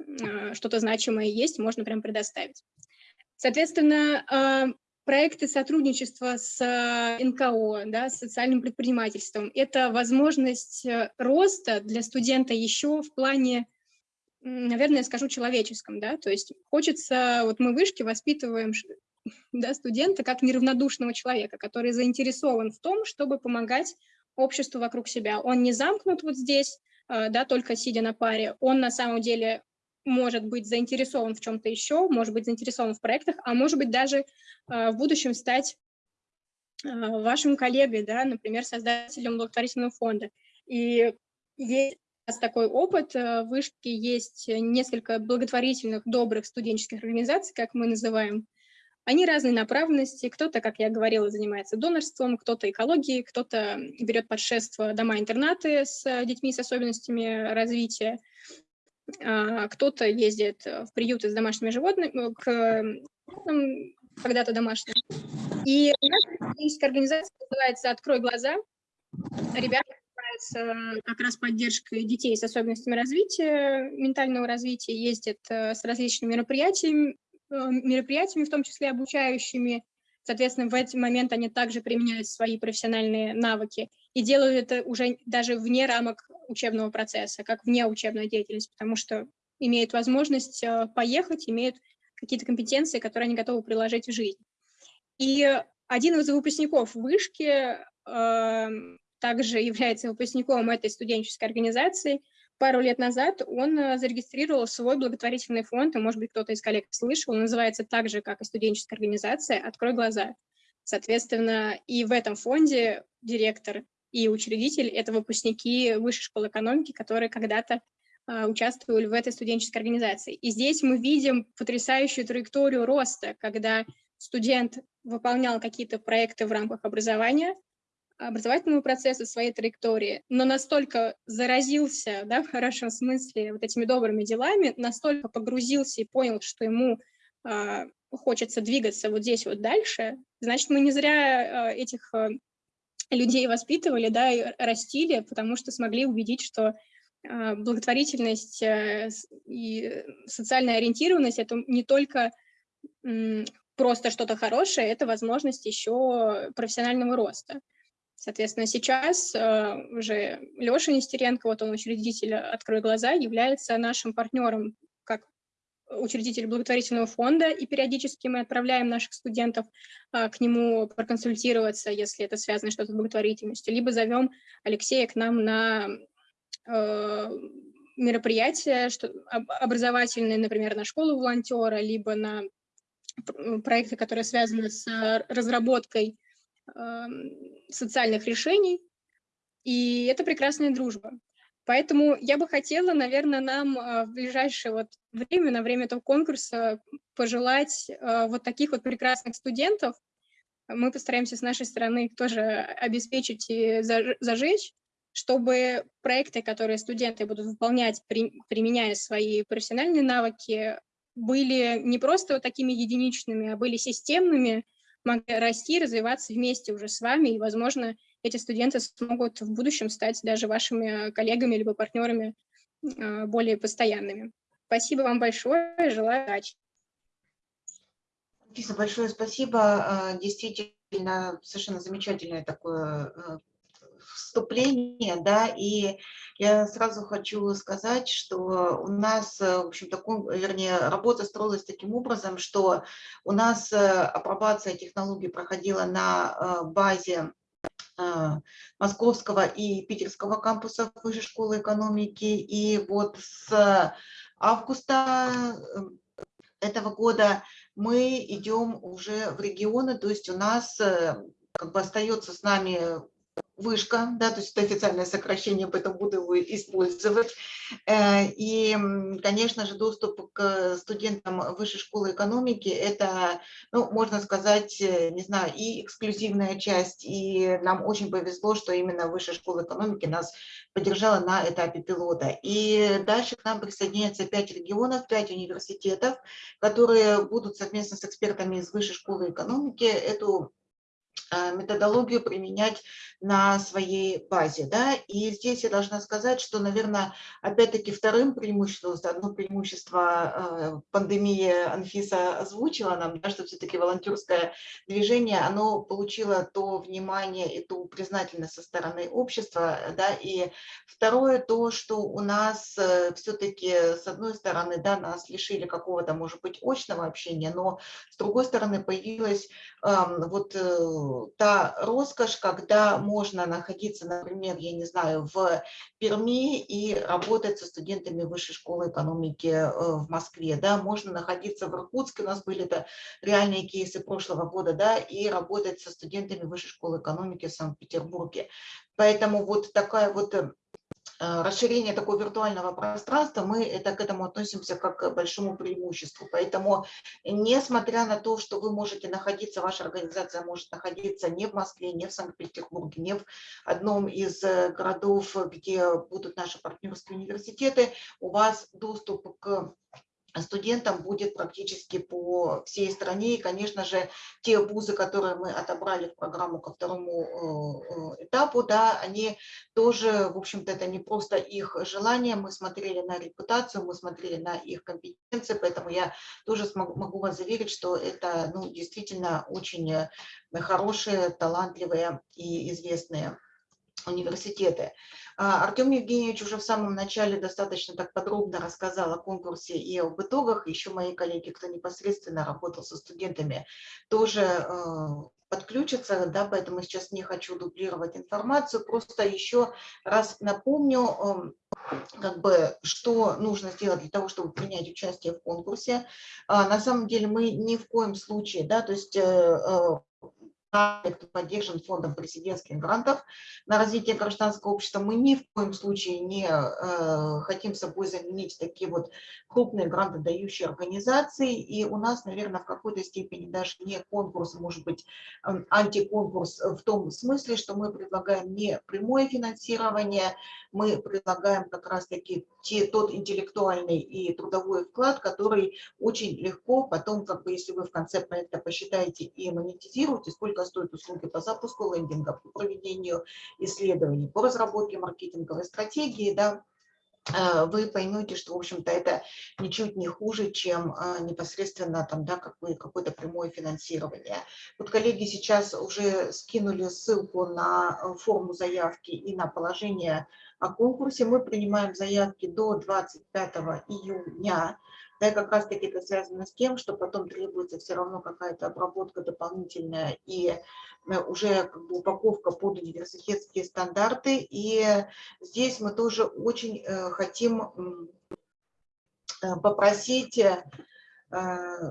а, что-то значимое есть, можно прям предоставить. Соответственно, проекты сотрудничества с НКО, да, с социальным предпринимательством. Это возможность э, роста для студента еще в плане, наверное, скажу, человеческом. Да? То есть хочется, вот мы вышки воспитываем да, студента как неравнодушного человека, который заинтересован в том, чтобы помогать обществу вокруг себя. Он не замкнут вот здесь, э, да, только сидя на паре, он на самом деле может быть заинтересован в чем-то еще, может быть заинтересован в проектах, а может быть даже э, в будущем стать э, вашим коллегой, да, например, создателем благотворительного фонда. И есть такой опыт. Э, в Вышке есть несколько благотворительных, добрых студенческих организаций, как мы называем. Они разной направленности. Кто-то, как я говорила, занимается донорством, кто-то экологией, кто-то берет под шефство дома-интернаты с детьми с особенностями развития. А, кто-то ездит в приюты с домашними животными, к когда-то домашним. И нас есть организация, называется «Открой глаза». Ребята занимаются как раз поддержкой детей с особенностями развития, ментального развития, ездят э, с различными мероприятиями, э, мероприятиями, в том числе обучающими. Соответственно, в этот момент они также применяют свои профессиональные навыки и делают это уже даже вне рамок учебного процесса, как вне учебной деятельности, потому что имеют возможность э, поехать, имеют какие-то компетенции, которые они готовы приложить в жизнь. И один из выпускников вышки э, также является выпускником этой студенческой организации. Пару лет назад он э, зарегистрировал свой благотворительный фонд, и, может быть, кто-то из коллег слышал, он называется так же, как и студенческая организация «Открой глаза». Соответственно, и в этом фонде директор и учредитель – это выпускники Высшей школы экономики, которые когда-то а, участвовали в этой студенческой организации. И здесь мы видим потрясающую траекторию роста, когда студент выполнял какие-то проекты в рамках образования, образовательного процесса, своей траектории, но настолько заразился, да, в хорошем смысле, вот этими добрыми делами, настолько погрузился и понял, что ему э, хочется двигаться вот здесь вот дальше, значит, мы не зря э, этих э, людей воспитывали, да, и растили, потому что смогли убедить, что э, благотворительность э, и социальная ориентированность – это не только просто что-то хорошее, это возможность еще профессионального роста. Соответственно, сейчас э, уже Леша Нестеренко, вот он учредитель «Открой глаза», является нашим партнером как учредитель благотворительного фонда, и периодически мы отправляем наших студентов э, к нему проконсультироваться, если это связано что-то с благотворительностью, либо зовем Алексея к нам на э, мероприятия что, образовательные, например, на школу волонтера, либо на проекты, которые связаны с разработкой социальных решений, и это прекрасная дружба. Поэтому я бы хотела, наверное, нам а, в ближайшее вот время, на время этого конкурса, пожелать а, вот таких вот прекрасных студентов. Мы постараемся с нашей стороны тоже обеспечить и зажечь, чтобы проекты, которые студенты будут выполнять, применяя свои профессиональные навыки, были не просто вот такими единичными, а были системными, могли расти, развиваться вместе уже с вами, и, возможно, эти студенты смогут в будущем стать даже вашими коллегами либо партнерами а, более постоянными. Спасибо вам большое, желаю удачи. Анфиса, большое спасибо. А, действительно, совершенно замечательное такое а, вступление, да, и я сразу хочу сказать, что у нас, э, в общем, такой, вернее, работа строилась таким образом, что у нас э, апробация технологий проходила на э, базе Московского и Питерского кампусов Высшей школы экономики, и вот с августа этого года мы идем уже в регионы, то есть у нас как бы остается с нами вышка, да, то есть это официальное сокращение, поэтому буду его использовать. Э, и, конечно же, доступ к студентам высшей школы экономики – это, ну, можно сказать, э, не знаю, и эксклюзивная часть, и нам очень повезло, что именно высшая школа экономики нас поддержала на этапе пилота. И дальше к нам присоединяется пять регионов, пять университетов, которые будут совместно с экспертами из высшей школы экономики эту методологию применять на своей базе. Да? И здесь я должна сказать, что, наверное, опять-таки вторым преимуществом, одно преимущество э, пандемии Анфиса озвучила нам, да, что все-таки волонтерское движение, оно получило то внимание и ту признательность со стороны общества. Да? И второе то, что у нас э, все-таки, с одной стороны, да, нас лишили какого-то, может быть, очного общения, но с другой стороны появилась вот та роскошь, когда можно находиться, например, я не знаю, в Перми и работать со студентами Высшей школы экономики э, в Москве, да, можно находиться в Иркутске, у нас были это реальные кейсы прошлого года, да, и работать со студентами Высшей школы экономики в Санкт-Петербурге. Поэтому вот такая вот э, Э, расширение такого виртуального пространства, мы это, к этому относимся как к большому преимуществу. Поэтому, несмотря на то, что вы можете находиться, ваша организация может находиться не в Москве, не в Санкт-Петербурге, не в одном из э, городов, где будут наши партнерские университеты, у вас доступ к студентам будет практически по всей стране. И, конечно же, те вузы, которые мы отобрали в программу ко второму э, этапу, да, они тоже, в общем-то, это не просто их желание. Мы смотрели на репутацию, мы смотрели на их компетенции, поэтому я тоже смогу, могу вас заверить, что это ну, действительно очень э, хорошие, талантливые и известные университеты. А, Артем Евгеньевич уже в самом начале достаточно так подробно рассказал о конкурсе и об итогах. Еще мои коллеги, кто непосредственно работал со студентами, тоже э, подключатся, да, поэтому сейчас не хочу дублировать информацию, просто еще раз напомню, эм, как бы, что нужно сделать для того, чтобы принять участие в конкурсе. А, на самом деле мы ни в коем случае, да, то есть э, э, проект поддержан фондом президентских грантов на развитие гражданского общества. Мы ни в коем случае не э, хотим собой заменить такие вот крупные грантодающие организации. И у нас, наверное, в какой-то степени даже не конкурс, может быть, антиконкурс в том смысле, что мы предлагаем не прямое финансирование, мы предлагаем как раз-таки тот интеллектуальный и трудовой вклад, который очень легко потом, как бы, если вы в конце проекта посчитаете и монетизируете, сколько стоят услуги по запуску лендинга, по проведению исследований, по разработке маркетинговой стратегии, да, э, вы поймете, что, в общем-то, это ничуть не хуже, чем э, непосредственно там, да, какое-то прямое финансирование. Вот коллеги сейчас уже скинули ссылку на э, форму заявки и на положение о конкурсе. Мы принимаем заявки до 25 июня. Да, и как раз таки это связано с тем, что потом требуется все равно какая-то обработка дополнительная и э, уже как бы упаковка под университетские стандарты. И здесь мы тоже очень э, хотим э, попросить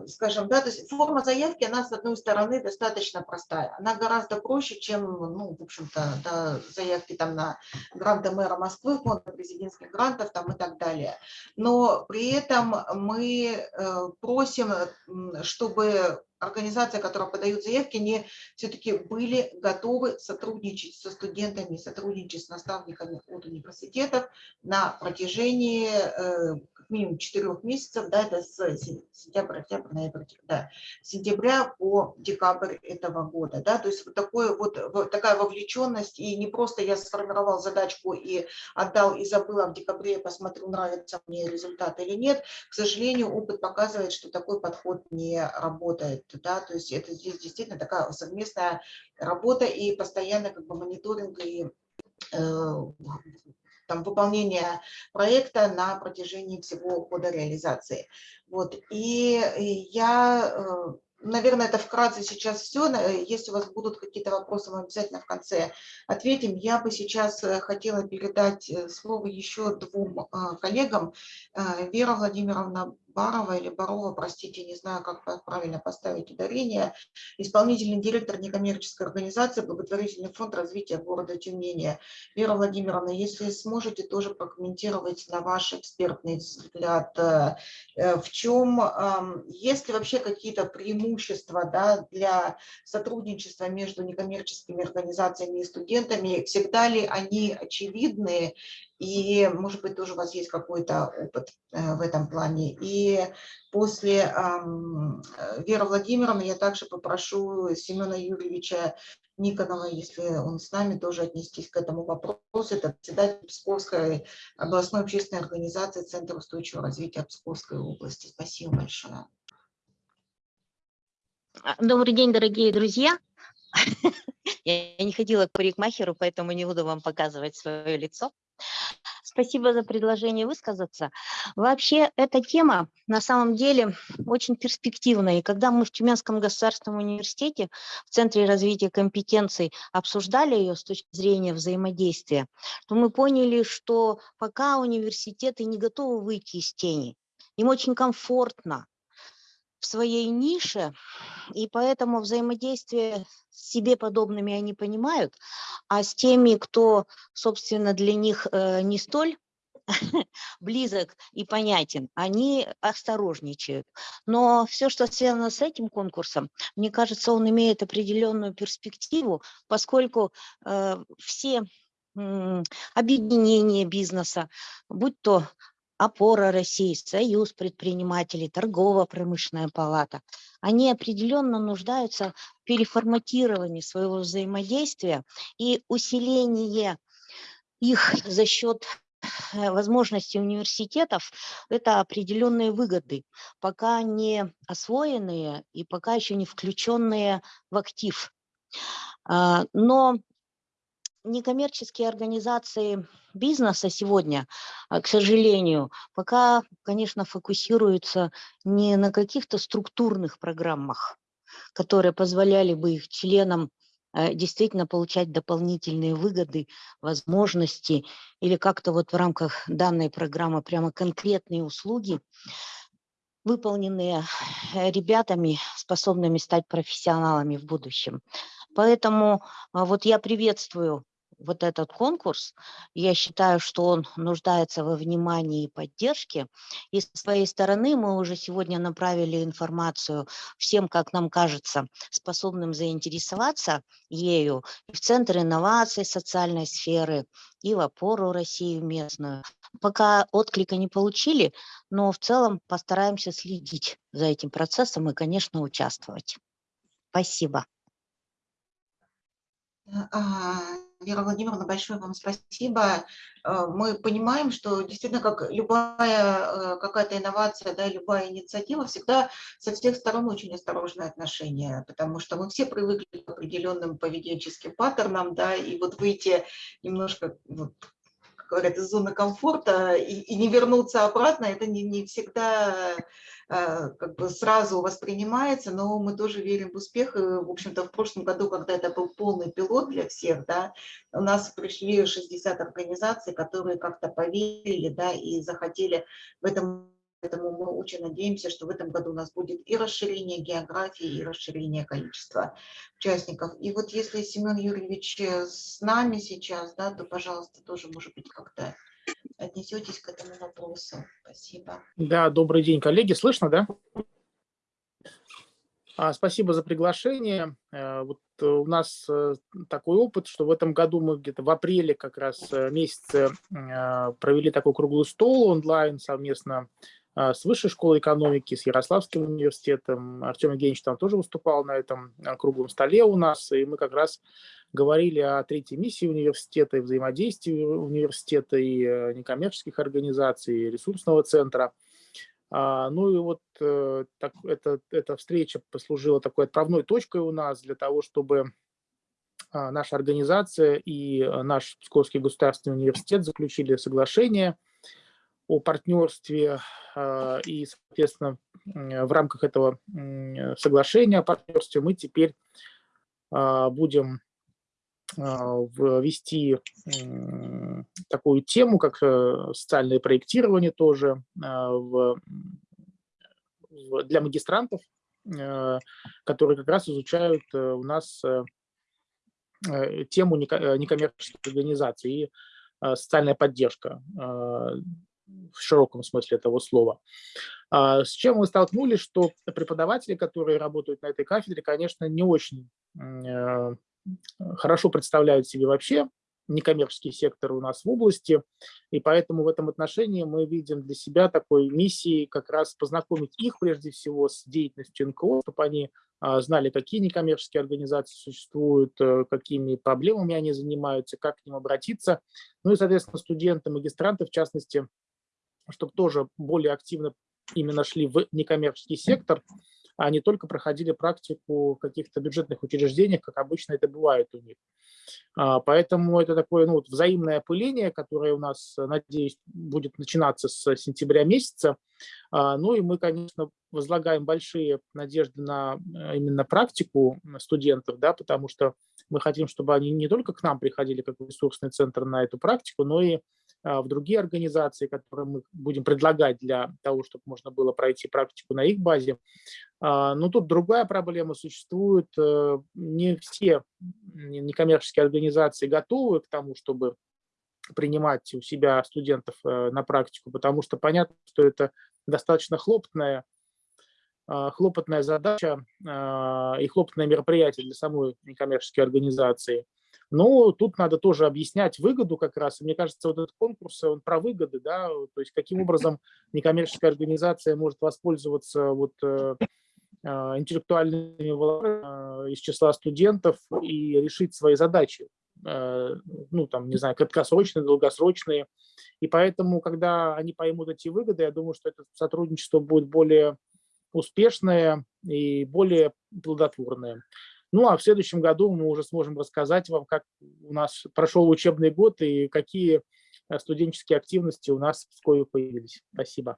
скажем, да, то есть форма заявки, она, с одной стороны, достаточно простая. Она гораздо проще, чем, ну, в общем-то, да, заявки там на гранты мэра Москвы, фонда президентских грантов там и так далее. Но при этом мы э, просим, чтобы организация, которая подают заявки, не все-таки были готовы сотрудничать со студентами, сотрудничать с наставниками от университетов на протяжении э, минимум четырех месяцев, да, это с сентября, октября, ноября, да, сентября по декабрь этого года, да, то есть вот, такое, вот, вот такая вовлеченность, и не просто я сформировал задачку и отдал и забыла в декабре, посмотрю, нравится мне результат или нет, к сожалению, опыт показывает, что такой подход не работает, да, то есть это здесь действительно такая совместная работа и постоянно как бы мониторинг и э, там, выполнения проекта на протяжении всего года реализации. Вот. И я, э, наверное, это вкратце сейчас все. Если у вас будут какие-то вопросы, мы обязательно в конце ответим. Я бы сейчас э, хотела передать э, слово еще двум коллегам. Вера Владимировна Барова или Барова, простите, не знаю, как правильно поставить ударение, исполнительный директор некоммерческой организации «Благотворительный фонд развития города Тюмени». Вера Владимировна, если сможете тоже прокомментировать на ваш экспертный взгляд, э, э, в чем, есть ли вообще какие-то преимущества да, для сотрудничества между некоммерческими организациями и студентами, всегда ли они очевидны и, может быть, тоже у вас есть какой-то опыт э, в этом плане. И после э, Веры Владимировны я также попрошу Семена Юрьевича Никонова, если он с нами, тоже отнестись к этому вопросу. Это председатель Псковской областной общественной организации Центр устойчивого развития Псковской области. Спасибо большое. А, добрый день, дорогие друзья. Я не ходила к парикмахеру, поэтому не буду вам показывать свое лицо. Спасибо за предложение высказаться. Вообще, эта тема на самом деле очень перспективная. И когда мы в Тюменском государственном университете в Центре развития компетенций обсуждали ее с точки зрения взаимодействия, то мы поняли, что пока университеты не готовы выйти из тени, им очень комфортно в своей нише, и поэтому взаимодействие с себе подобными они понимают, а с теми, кто, собственно, для них э, не столь близок и понятен, они осторожничают. Но все, что связано с этим конкурсом, мне кажется, он имеет определенную перспективу, поскольку э, все объединения бизнеса, будь то опора России, Союз предпринимателей, торгово-промышленная палата, они определенно нуждаются в переформатировании своего взаимодействия и усилении их за счет э, возможностей университетов – это определенные выгоды, пока не освоенные и пока еще не включенные в актив. А, но некоммерческие организации бизнеса сегодня, а, к сожалению, пока, конечно, фокусируются не на каких-то структурных программах, которые позволяли бы их членам э, действительно получать дополнительные выгоды, возможности или как-то вот в рамках данной программы прямо конкретные услуги, выполненные э, ребятами, способными стать профессионалами в будущем. Поэтому а, вот я приветствую вот этот конкурс, я считаю, что он нуждается во внимании и поддержке. И с своей стороны мы уже сегодня направили информацию всем, как нам кажется, способным заинтересоваться ею в Центр инноваций социальной сферы, и в опору России местную. Пока отклика не получили, но в целом постараемся следить за этим процессом и, конечно, участвовать. Спасибо. Вера Владимировна, большое вам спасибо. Э, мы понимаем, что действительно, как любая э, какая-то инновация, да, любая инициатива, всегда со всех сторон очень осторожное отношение, потому что мы все привыкли к определенным поведенческим паттернам, да, и вот выйти немножко вот, говорят, из зоны комфорта и, и не вернуться обратно, это не, не всегда как бы сразу воспринимается, но мы тоже верим в успех. И, в общем-то, в прошлом году, когда это был полный пилот для всех, да, у нас пришли 60 организаций, которые как-то поверили да, и захотели в этом Поэтому мы очень надеемся, что в этом году у нас будет и расширение географии, и расширение количества участников. И вот если Семен Юрьевич э, с нами сейчас, да, то, пожалуйста, тоже, может быть, как-то отнесетесь к этому вопросу. Спасибо. Да, добрый день, коллеги. Слышно, да? А, спасибо за приглашение. Э, вот э, у нас такой опыт, что в этом году мы где-то в апреле как раз месяце провели такой круглый стол онлайн совместно с Высшей школой экономики, с Ярославским университетом. Артем Евгеньевич там тоже выступал на этом а, круглом столе у нас, и мы как раз говорили о третьей миссии университета и взаимодействии университета и э, некоммерческих организаций, и ресурсного центра. А, ну и вот э, так, это, эта встреча послужила такой отправной точкой у нас для того, чтобы наша организация и э, наш Псковский государственный университет заключили соглашение – о партнерстве а, и, соответственно, в рамках этого соглашения о партнерстве мы теперь а, будем а, ввести такую тему, как э, социальное проектирование тоже для магистрантов, э, которые как раз изучают э, у нас тему некоммерческих организаций и социальная поддержка в широком смысле этого слова. А, с чем мы столкнулись, что преподаватели, которые работают на этой кафедре, конечно, не очень э, хорошо представляют себе вообще некоммерческий сектор у нас в области, и поэтому в этом отношении мы видим для себя такой миссией как раз познакомить их прежде всего с деятельностью НКО, чтобы они а, знали, какие некоммерческие организации существуют, э, какими проблемами они занимаются, как к ним обратиться. Ну и, соответственно, студенты, магистранты, в частности, чтобы тоже более активно именно шли в некоммерческий сектор, а не только проходили практику в каких-то бюджетных учреждениях, как обычно это бывает у них. А, поэтому это такое ну, вот взаимное опыление, которое у нас, надеюсь, будет начинаться с сентября месяца. А, ну и мы, конечно, возлагаем большие надежды на э, именно практику студентов, да, потому что мы хотим, чтобы они не только к нам приходили как ресурсный центр на эту практику, но и в другие организации, которые мы будем предлагать для того, чтобы можно было пройти практику на их базе. А, но тут другая проблема существует. Э, не все некоммерческие организации готовы к тому, чтобы принимать у себя студентов э, на практику, потому что понятно, что это достаточно хлопотная, а, хлопотная задача и хлопотное мероприятие для самой некоммерческой организации. Но тут надо тоже объяснять выгоду как раз. И мне кажется, вот этот конкурс, он про выгоды, да, то есть каким образом некоммерческая организация может воспользоваться вот э, а, интеллектуальными волнами из числа студентов и решить свои задачи, э, ну, там, не знаю, краткосрочные, долгосрочные. И поэтому, когда они поймут эти выгоды, я думаю, что это сотрудничество будет более успешное и более плодотворное. Ну, а в следующем году мы уже сможем рассказать вам, как у нас прошел учебный год и какие э, студенческие активности у нас в Пскове появились. Спасибо.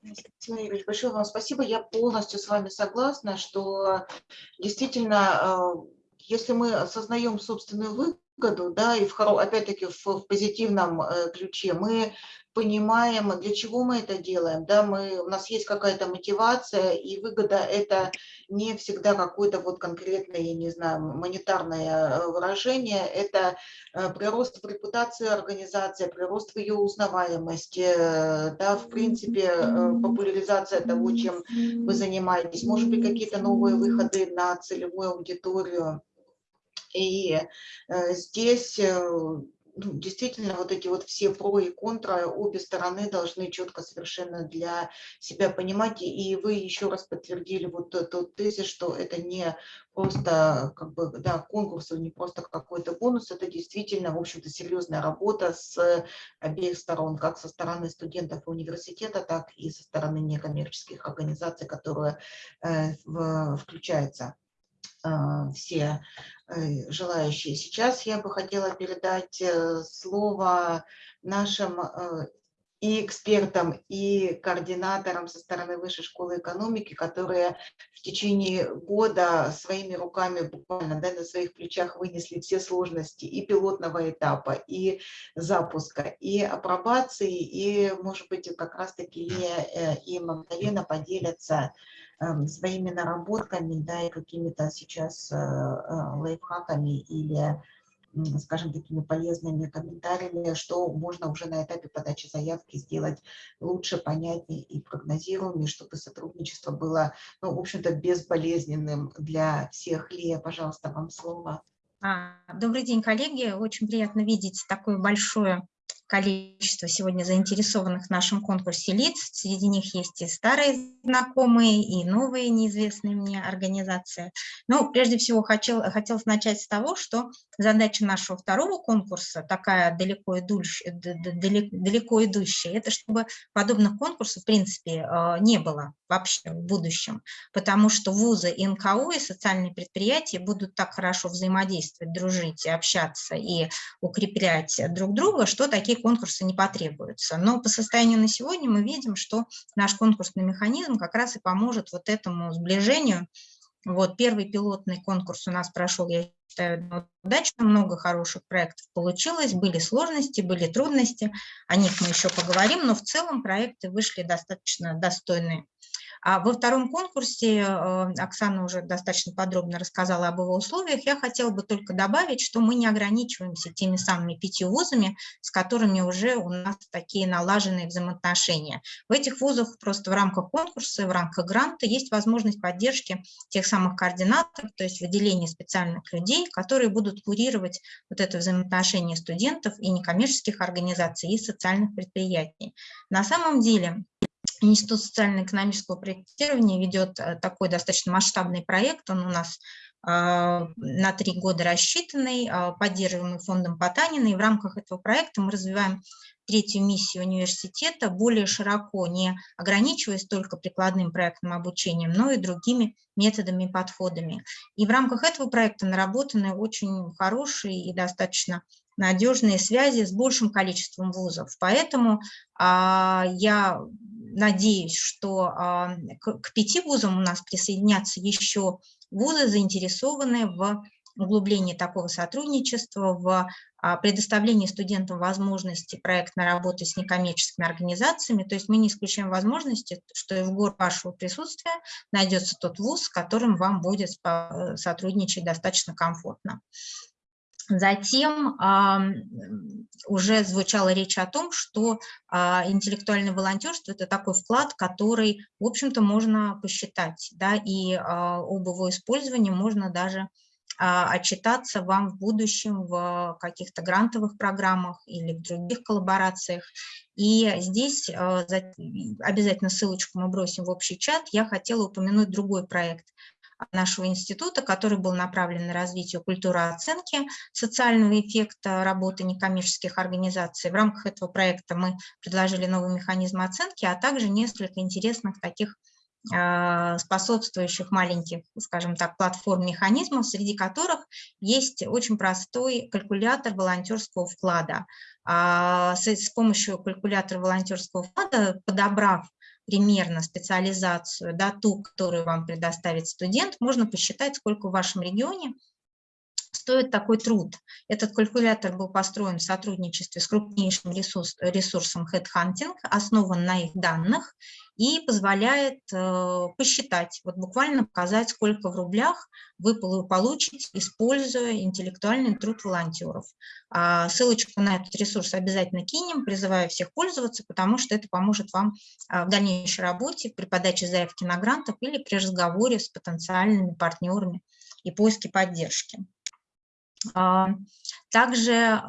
Юрьевич, большое вам спасибо. Я полностью с вами согласна, что действительно, если мы осознаем собственную выгоду, да, и в, опять-таки в, в позитивном ключе, мы понимаем, для чего мы это делаем. Да, мы, у нас есть какая-то мотивация, и выгода – это не всегда какое-то вот конкретное, я не знаю, монетарное э, выражение, это э, прирост в репутации организации, прирост в ее узнаваемости, э, да, в принципе, популяризация того, чем вы занимаетесь, может быть, какие-то новые выходы на целевую аудиторию. И здесь ну, действительно вот эти вот все про и контра, обе стороны должны четко совершенно для себя понимать. И вы еще раз подтвердили вот тот тезис, что это не просто как бы, да, конкурс, не просто какой-то бонус, это действительно, в общем-то, серьезная работа с обеих сторон, как со стороны студентов университета, так и со стороны некоммерческих организаций, которые э, в, включаются все э, желающие. Сейчас я бы хотела передать э, слово нашим э, и экспертам, и координаторам со стороны Высшей школы экономики, которые в течение года своими руками буквально да, на своих плечах вынесли все сложности и пилотного этапа, и запуска, и апробации, и, может быть, как раз-таки и мгновенно поделятся Эм, своими наработками, да, и какими-то сейчас э, э, лайфхаками или, скажем, такими полезными комментариями, что можно уже на этапе подачи заявки сделать лучше, понятнее и прогнозируемее, чтобы сотрудничество было, ну, в общем-то, безболезненным для всех. Лия, пожалуйста, вам слово. А, добрый день, коллеги. Очень приятно видеть такое большое количество сегодня заинтересованных в нашем конкурсе лиц. Среди них есть и старые знакомые, и новые неизвестные мне организации. Но прежде всего хотел, хотелось начать с того, что задача нашего второго конкурса, такая далеко идущая, далеко идущая это чтобы подобных конкурсов в принципе э, не было вообще в будущем, потому что вузы, НКО и социальные предприятия будут так хорошо взаимодействовать, дружить, общаться и укреплять друг друга, что такие конкурсы не потребуются. Но по состоянию на сегодня мы видим, что наш конкурсный механизм как раз и поможет вот этому сближению. Вот первый пилотный конкурс у нас прошел, я считаю, удачно, много хороших проектов получилось, были сложности, были трудности, о них мы еще поговорим, но в целом проекты вышли достаточно достойные. А во втором конкурсе, э, Оксана уже достаточно подробно рассказала об его условиях, я хотела бы только добавить, что мы не ограничиваемся теми самыми пятью вузами, с которыми уже у нас такие налаженные взаимоотношения. В этих вузах просто в рамках конкурса, в рамках гранта есть возможность поддержки тех самых координаторов, то есть выделения специальных людей, которые будут курировать вот это взаимоотношение студентов и некоммерческих организаций, и социальных предприятий. На самом деле Институт социально-экономического проектирования ведет э, такой достаточно масштабный проект, он у нас а, на три года рассчитанный, а, поддерживаемый фондом Потанина, и в рамках этого проекта мы развиваем третью миссию университета более широко, не ограничиваясь только прикладным проектным обучением, но и другими методами и подходами. И в рамках этого проекта наработаны очень хорошие и достаточно надежные связи с большим количеством вузов. Поэтому а, я надеюсь, что а, к, пяти вузам у нас присоединятся еще вузы, заинтересованные в углублении такого сотрудничества, в а, предоставлении студентам возможности проектной работы с некоммерческими организациями. То есть мы не исключаем возможности, что и в год вашего присутствия найдется тот вуз, с которым вам будет э, сотрудничать достаточно комфортно. Затем уже звучала речь о том, что а, интеллектуальное волонтерство – это такой вклад, который, в общем-то, можно посчитать, да, и а, об его использовании можно даже а, отчитаться вам в будущем в каких-то грантовых программах или в других коллаборациях. И здесь обязательно ссылочку мы бросим в общий чат. Я хотела упомянуть другой проект – нашего института, который был направлен на развитие культуры оценки социального эффекта работы некоммерческих организаций. В рамках этого проекта мы предложили новый механизм оценки, а также несколько интересных таких а, способствующих маленьких, скажем так, платформ механизмов, среди которых есть очень простой калькулятор волонтерского вклада. А, с помощью калькулятора волонтерского вклада, подобрав примерно специализацию, да, ту, которую вам предоставит студент, можно посчитать, сколько в вашем регионе стоит такой труд. Этот калькулятор был построен в сотрудничестве с крупнейшим ресурс, ресурсом Headhunting, основан на их данных и позволяет э, посчитать, вот буквально показать, сколько в рублях вы получите, используя интеллектуальный труд волонтеров. А ссылочку на этот ресурс обязательно кинем, призываю всех пользоваться, потому что это поможет вам а, в дальнейшей работе при подаче заявки на грантов или при разговоре с потенциальными партнерами и поиске поддержки. А, также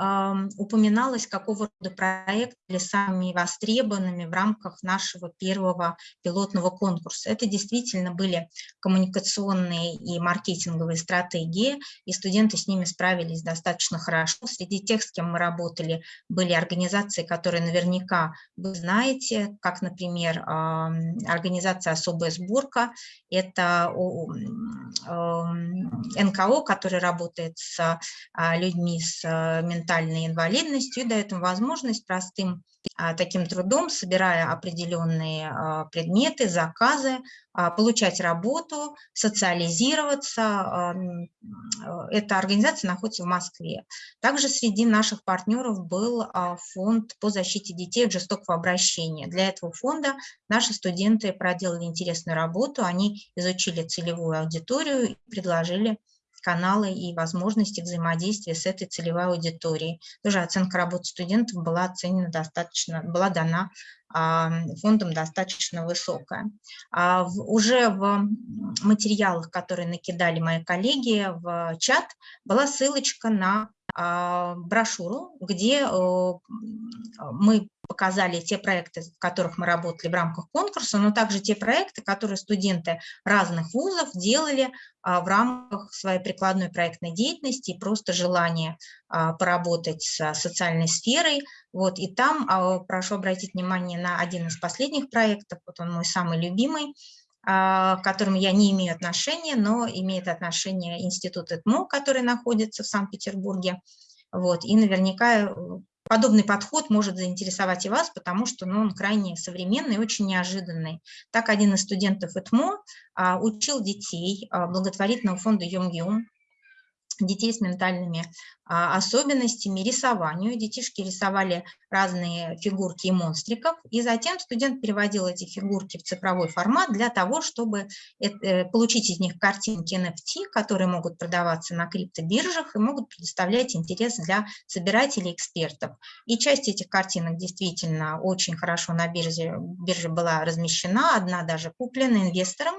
упоминалось, какого рода проекты были самыми востребованными в рамках нашего первого пилотного конкурса. Это действительно были коммуникационные и маркетинговые стратегии, и студенты с ними справились достаточно хорошо. Среди тех, с кем мы работали, были организации, которые наверняка вы знаете, как, например, организация «Особая сборка». Это НКО, который работает с а, людьми с а, ментальной инвалидностью и им возможность простым а, таким трудом, собирая определенные предметы, заказы, получать работу, социализироваться. Эта организация находится в Москве. Также среди наших партнеров был фонд по защите детей от жестокого обращения. Для этого фонда наши студенты проделали интересную работу, они изучили целевую аудиторию и предложили каналы и возможности взаимодействия с этой целевой аудиторией. Тоже оценка работы студентов была оценена достаточно, была дана фондом достаточно высокая. А уже в материалах, которые накидали мои коллеги в чат, была ссылочка на брошюру, где мы показали те проекты, в которых мы работали в рамках конкурса, но также те проекты, которые студенты разных вузов делали а, в рамках своей прикладной проектной деятельности и просто желания а, поработать с социальной сферой. Вот, и там прошу обратить внимание на один из последних проектов, вот он мой самый любимый, к которым я не имею отношения, но имеет отношение институт ЭТМО, который находится в Санкт-Петербурге. Вот, и наверняка э, подобный подход может заинтересовать и вас, потому что ну, он крайне современный и очень неожиданный. Так один из студентов ЭТМО а, учил детей а, благотворительного фонда Йом-Юм детей с ментальными а, особенностями, рисованию. Детишки рисовали разные фигурки и монстриков, и затем студент переводил эти фигурки в цифровой формат для того, чтобы э, получить из них картинки NFT, которые могут продаваться на криптобиржах и могут предоставлять интерес для собирателей экспертов. И часть этих картинок действительно очень хорошо на бирже, бирже была размещена, одна даже куплена инвестором,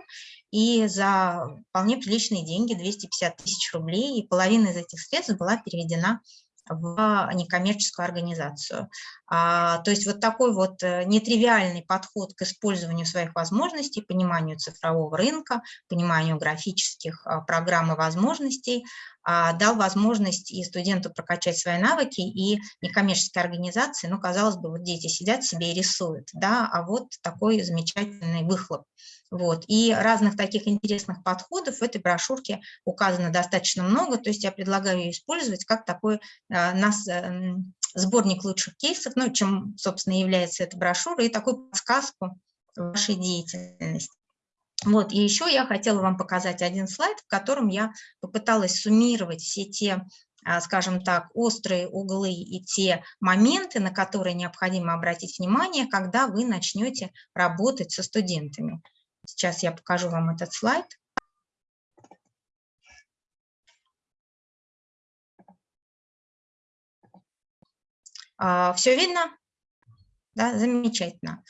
и за вполне приличные деньги, 250 тысяч рублей, и половина из этих средств была переведена в некоммерческую организацию. А, то есть вот такой вот э, нетривиальный подход к использованию своих возможностей, пониманию цифрового рынка, пониманию графических а, программ и возможностей дал возможность и студенту прокачать свои навыки, и некоммерческой организации, ну, казалось бы, вот дети сидят себе и рисуют, да, а вот такой замечательный выхлоп. Вот. И разных таких интересных подходов в этой брошюрке указано достаточно много, то есть я предлагаю ее использовать как такой а, нас, э, сборник лучших кейсов, ну, чем, собственно, является эта брошюра, и такую подсказку вашей деятельности. Вот, и еще я хотела вам показать один слайд, в котором я попыталась суммировать все те, а, скажем так, острые углы и те моменты, на которые необходимо обратить внимание, когда вы начнете работать со студентами. Сейчас я покажу вам этот слайд. А, Все видно? Да, замечательно.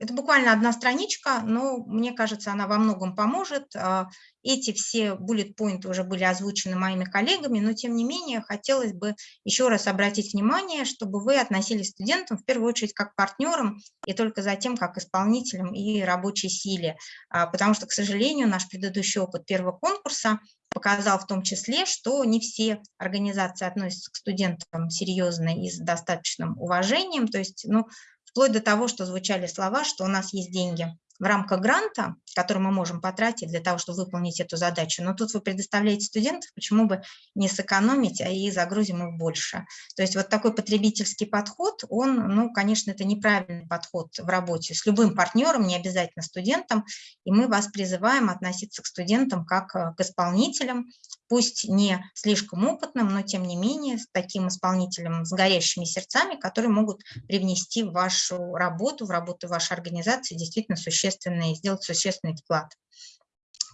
Это буквально одна страничка, но мне кажется, она во многом поможет. А, эти все point уже были озвучены моими коллегами, но тем не менее хотелось бы еще раз обратить внимание, чтобы вы относились к студентам в первую очередь как к партнерам и только затем как к исполнителям и рабочей силе. А, потому что, к сожалению, наш предыдущий опыт первого конкурса показал в том числе, что не все организации относятся к студентам серьезно и с достаточным уважением. То есть, ну, вплоть до того, что звучали слова, что у нас есть деньги в рамках гранта, который мы можем потратить для того, чтобы выполнить эту задачу. Но тут вы предоставляете студентов, почему бы не сэкономить, а и загрузим их больше. То есть вот такой потребительский подход, он, ну, конечно, это неправильный подход в работе с любым партнером, не обязательно студентом, и мы вас призываем относиться к студентам как э, к исполнителям, пусть не слишком опытным, но тем не менее с таким исполнителем с горящими сердцами, которые могут привнести в вашу работу, в работу вашей организации действительно существенный, сделать существенный вклад.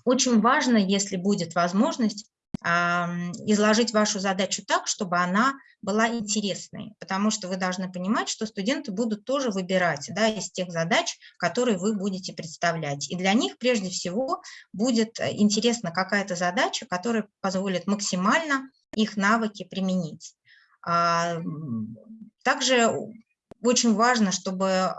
Очень важно, если будет возможность, изложить вашу задачу так, чтобы она была интересной, потому что вы должны понимать, что студенты будут тоже выбирать да, из тех задач, которые вы будете представлять. И для них прежде всего будет э, интересна какая-то задача, которая позволит максимально их навыки применить. А, также очень важно, чтобы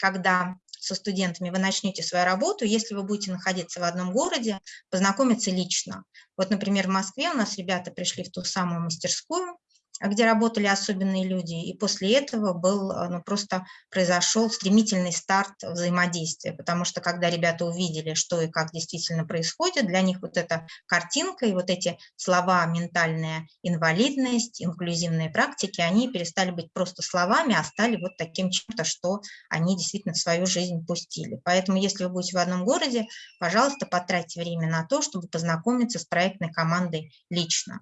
когда со студентами вы начнете свою работу, если вы будете находиться в одном городе, познакомиться лично. Вот, например, в Москве у нас ребята пришли в ту самую мастерскую, где работали особенные люди, и после этого был, э, ну, просто произошел стремительный старт взаимодействия, потому что когда ребята увидели, что и как действительно происходит, для них вот эта картинка и вот эти слова «ментальная инвалидность», «инклюзивные практики», они перестали быть просто словами, а стали вот таким чем-то, что они действительно в свою жизнь пустили. Поэтому если вы будете в одном городе, пожалуйста, потратьте время на то, чтобы познакомиться с проектной командой лично.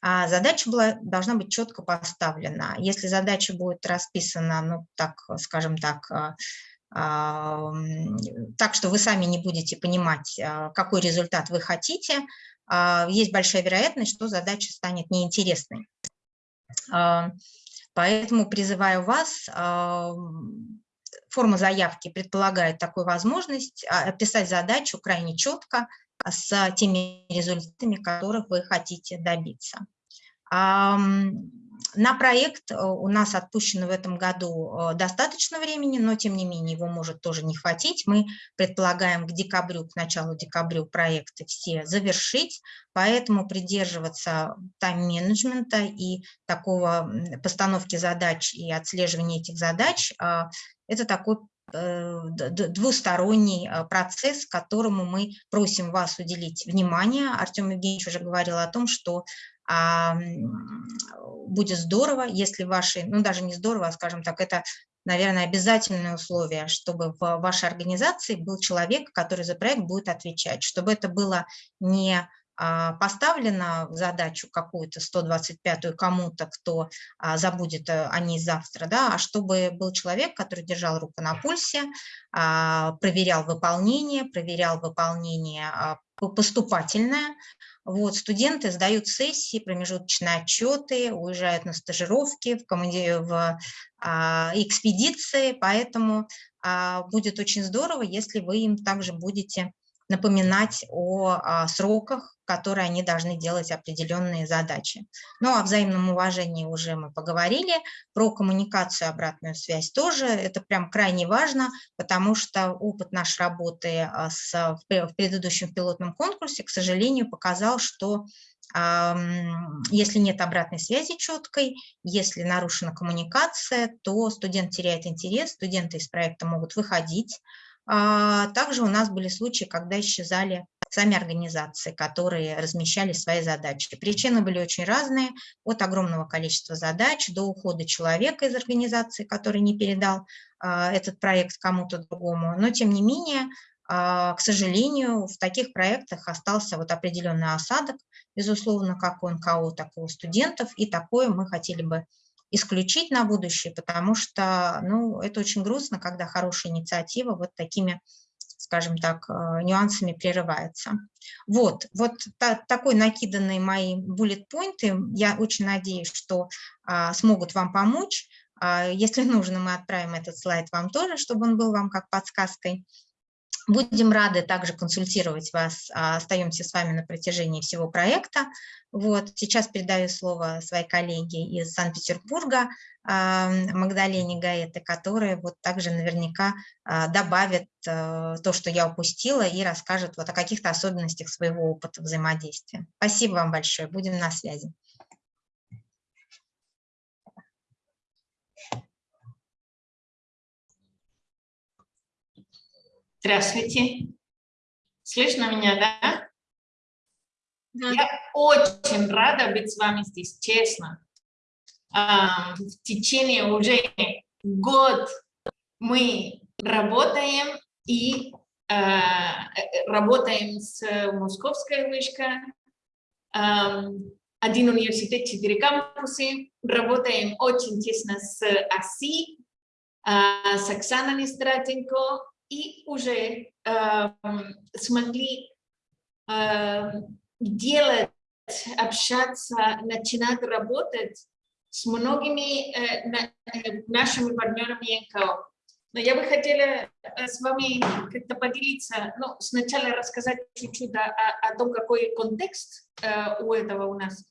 А задача была, должна быть четко поставлена. Если задача будет расписана, ну, так, скажем так, а, а, так, что вы сами не будете понимать, а, какой результат вы хотите, есть большая вероятность, что задача станет неинтересной. Поэтому призываю вас, форма заявки предполагает такую возможность описать задачу крайне четко, с теми результатами, которых вы хотите добиться. На проект э, у нас отпущено в этом году э, достаточно времени, но тем не менее его может тоже не хватить. Мы предполагаем к декабрю, к началу декабря проекты все завершить, поэтому придерживаться тайм-менеджмента и такого постановки задач и отслеживания этих задач а, – это такой Э, двусторонний э, процесс, которому мы просим вас уделить внимание. Артем Евгеньевич уже говорил о том, что будет здорово, если ваши, ну даже не здорово, а скажем так, это, наверное, обязательное условие, чтобы в вашей организации был человек, который за проект будет отвечать, чтобы это было не а, поставлена задачу какую-то 125-ю кому-то, кто а, забудет э, о ней завтра, да, а чтобы был человек, который держал руку на пульсе, а, проверял выполнение, проверял выполнение поступательное. Вот, студенты сдают сессии, промежуточные отчеты, уезжают на стажировки, в, команде, в а, экспедиции, поэтому а, будет очень здорово, если вы им также будете напоминать о, о сроках, которые они должны делать определенные задачи. Ну, о взаимном уважении уже мы поговорили, про коммуникацию, обратную связь тоже, это прям крайне важно, потому что опыт нашей работы а, с, в предыдущем пилотном конкурсе, к сожалению, показал, что если нет обратной связи четкой, если нарушена коммуникация, то студент теряет интерес, студенты из проекта могут выходить, а, также у нас были случаи, когда исчезали сами организации, которые размещали свои задачи. Причины были очень разные, от огромного количества задач до ухода человека из организации, который не передал а, этот проект кому-то другому. Но, тем не менее, а, к сожалению, в таких проектах остался вот определенный осадок, безусловно, как у НКО, так и у студентов, и такое мы хотели бы исключить на будущее, потому что ну, это очень грустно, когда хорошая инициатива вот такими, скажем так, э, нюансами прерывается. Вот, вот та, такой накиданные мои буллет-поинты. Я очень надеюсь, что а, смогут вам помочь. А, если нужно, мы отправим этот слайд вам тоже, чтобы он был вам как подсказкой. Будем рады также консультировать вас, а, остаемся с вами на протяжении всего проекта. Вот, сейчас передаю слово своей коллеге из Санкт-Петербурга, а, Магдалене Гаэте, которая вот также наверняка а, добавит э, то, что я упустила, и расскажет вот о каких-то особенностях своего опыта взаимодействия. Спасибо вам большое, будем на связи. Здравствуйте. Слышно меня, да? Да. Я очень рада быть с вами здесь, честно. А, в течение уже год мы работаем и а, работаем с Московской вышкой, один университет, четыре кампусы, работаем очень тесно с АСИ, а, с Оксаной Нестратенко, и уже э, смогли э, делать, общаться, начинать работать с многими э, э, нашими партнерами НКО. Но я бы хотела э, с вами как-то поделиться, ну, сначала рассказать чуть-чуть о, о том, какой контекст э, у этого у нас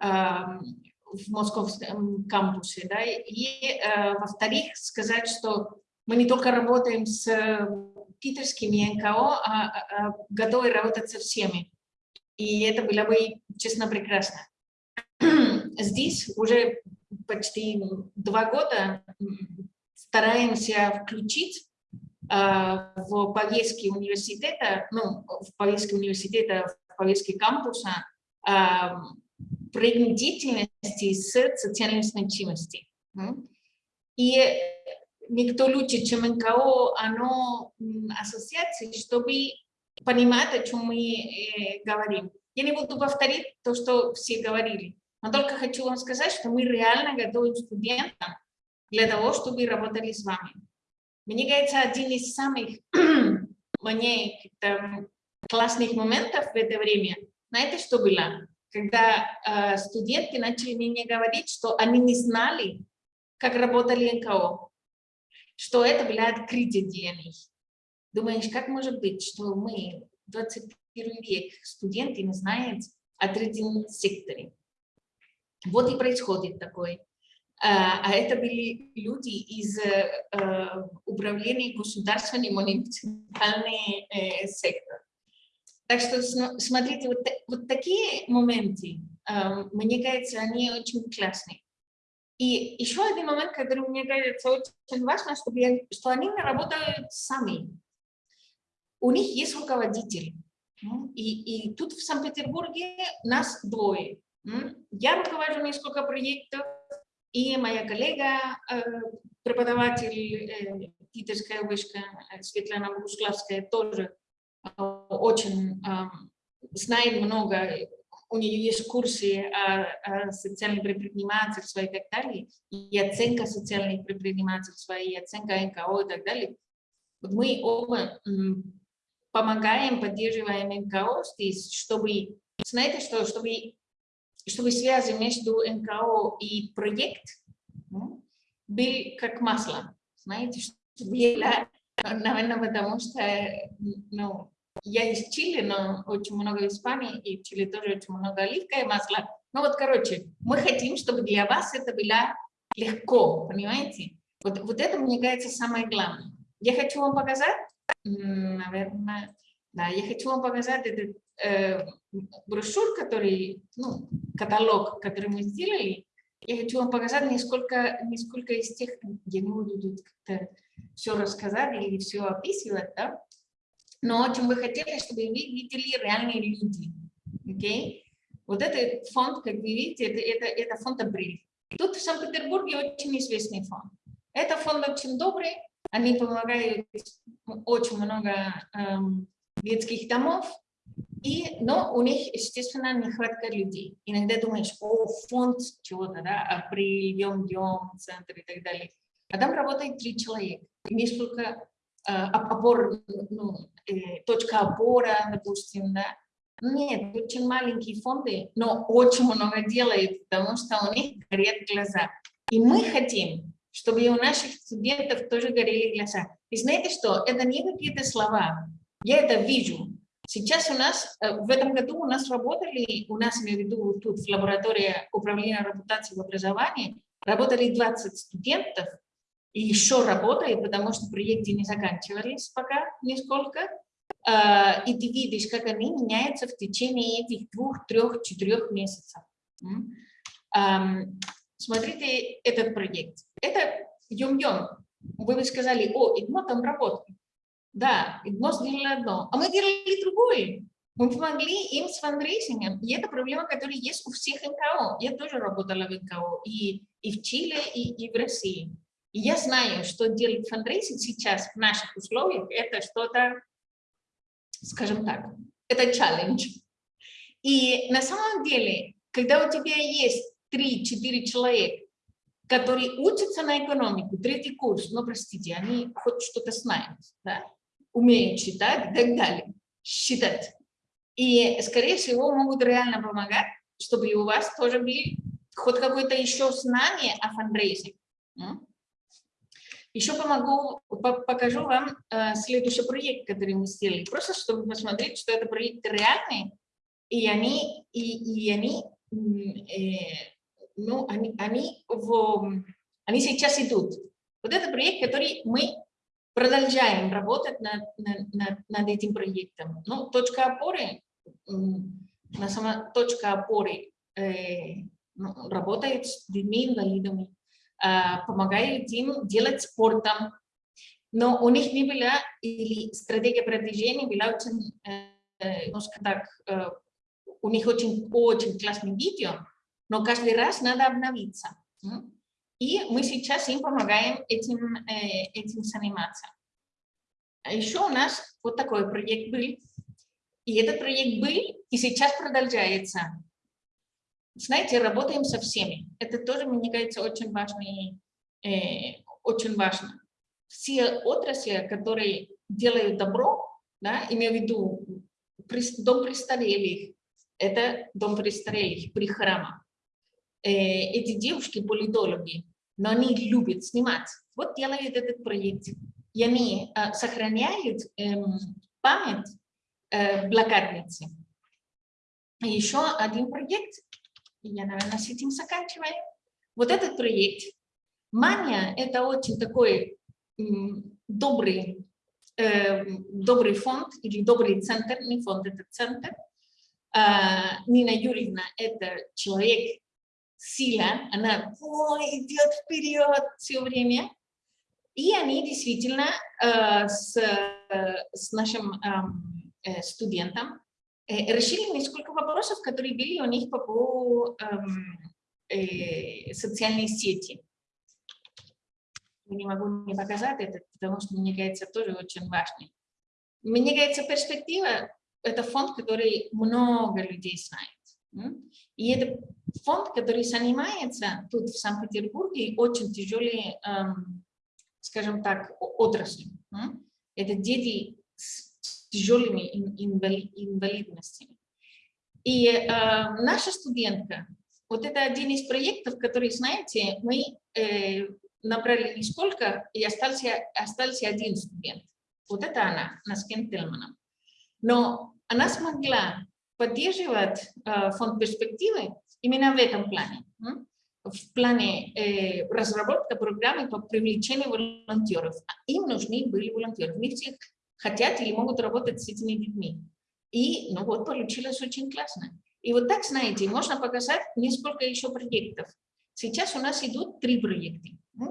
э, в московском кампусе, да, и, э, во-вторых, сказать, что мы не только работаем с э, питерскими НКО, а, а, а готовы работать со всеми. И это было бы, честно, прекрасно. Здесь уже почти два года стараемся включить э, в повестки университета, ну, в повестке университета, в повестке кампуса э, проект деятельности с социальной значимостью. И никто лучше, чем НКО, оно ассоциации, чтобы понимать, о чем мы э, говорим. Я не буду повторить то, что все говорили, но только хочу вам сказать, что мы реально готовим студентам для того, чтобы работали с вами. Мне кажется, один из самых мне классных моментов в это время, знаете, что было? Когда э, студенты начали мне говорить, что они не знали, как работали НКО что это открытие DNA. Думаешь, как может быть, что мы, 21 век, студенты не знают о третьем секторе? Вот и происходит такое. А, а это были люди из э, управления государственным муниципальный э, сектор. Так что смотрите, вот, вот такие моменты, э, мне кажется, они очень классные. И еще один момент, который мне кажется очень важно, чтобы я, что они работают сами. У них есть руководитель. И, и тут в Санкт-Петербурге нас двое. Я руковожу несколько проектов, и моя коллега, э, преподаватель э, Питерская вышка э, Светлана Богуславская, тоже очень знает много у нее есть курсы о, о социальном предпринимательстве и так далее, и оценка социальных предпринимательства, и оценка НКО и так далее. Вот мы оба помогаем, поддерживаем НКО здесь, чтобы, знаете что, чтобы, чтобы связи между НКО и проект ну, были как масло, знаете, что наверное, потому что ну, я из Чили, но очень много Испании, и в Чили тоже очень много оливкового масла. Ну вот, короче, мы хотим, чтобы для вас это было легко, понимаете? Вот, вот это, мне кажется, самое главное. Я хочу вам показать, наверное, да, я хочу вам показать этот э, брошюр, который, ну, каталог, который мы сделали. Я хочу вам показать несколько, несколько из тех, я не буду тут как-то все рассказать или все описывать, да, но очень бы хотели, чтобы вы видели реальные люди. Okay? Вот этот фонд, как вы видите, это, это, это фонд «Апрель». Тут в Санкт-Петербурге очень известный фонд. Это фонд очень добрый, они помогают очень много эм, детских домов, и, но у них, естественно, нехватка людей. Иногда думаешь, о, фонд чего-то, да, апрель, дем, дем, центр и так далее. А там работает три человека, несколько э, опор, ну, э, точка опора, допустим, да. Нет, очень маленькие фонды, но очень много делают, потому что у них горят глаза. И мы хотим, чтобы и у наших студентов тоже горели глаза. И знаете что, это не какие-то слова, я это вижу. Сейчас у нас, э, в этом году у нас работали, у нас, имею в виду, тут в лаборатории управления репутацией в образовании, работали 20 студентов, и еще работает, потому что проекты не заканчивались пока нисколько. А, и ты видишь, как они меняются в течение этих двух, трех, четырех месяцев. Смотрите этот проект. Это Юм-Юм. Вы бы сказали, о, Игмо там работает. Да, ИГМО сделали одно, а мы делали другое. Мы помогли им с фандрейзингом, и это проблема, которая есть у всех НКО. Я тоже работала в НКО и, и в Чили, и, и в России. И я знаю, что делать фандрейзинг сейчас в наших условиях, это что-то, скажем так, это челлендж. И на самом деле, когда у тебя есть 3-4 человека, которые учатся на экономику, третий курс, но, простите, они хоть что-то знают, да, умеют читать и так далее, считать. И, скорее всего, могут реально помогать, чтобы у вас тоже были хоть какое-то еще знание о фандрейзинге. Еще помогу, покажу вам э, следующий проект, который мы сделали, просто чтобы посмотреть, что это проекты реальные, и они, и, и они, э, ну, они, они, в, они сейчас идут. Вот это проект, который мы продолжаем работать над, над, над этим проектом. Ну, точка опоры, на сама точка опоры э, ну, работает с детьми-инвалидами, э, помогает им делать спортом, но у них не была, или стратегия продвижения была очень, э, немножко так, э, у них очень, очень классное видео, но каждый раз надо обновиться. И мы сейчас им помогаем этим, э, этим заниматься. А еще у нас вот такой проект был. И этот проект был, и сейчас продолжается. Знаете, работаем со всеми. Это тоже, мне кажется, очень важно. Э, очень важно. Все отрасли, которые делают добро, да, имею в виду дом престарелых, это дом престарелых при храмах. Э, эти девушки политологи, но они любят снимать. Вот делают этот проект. И они э, сохраняют э, память э, блокадницы. Еще один проект, я, наверное, с этим заканчиваю. Вот этот проект. Мания – это очень такой добрый, э, добрый фонд или добрый центр, не фонд, это центр. Э, Нина Юрьевна – это человек, сила, она ой, идет вперед все время. И они действительно э, с, с нашим э, студентом э, решили несколько вопросов, которые были у них по, по эм, э, социальной сети. Не могу не показать это, потому что мне кажется тоже очень важный. Мне кажется, перспектива – это фонд, который много людей знает. И это фонд, который занимается тут в Санкт-Петербурге очень тяжелой, эм, скажем так, отраслью. Это дети с тяжелыми инвалидностями. И э, наша студентка, вот это один из проектов, который, знаете, мы э, набрали несколько, и остался, остался один студент. Вот это она, Наскен Телманом. Но она смогла поддерживать э, фонд перспективы именно в этом плане. В плане э, разработки программы по привлечению волонтеров. Им нужны были волонтеры. Не все хотят или могут работать с этими детьми. И ну вот получилось очень классно. И вот так, знаете, можно показать несколько еще проектов. Сейчас у нас идут три проекта,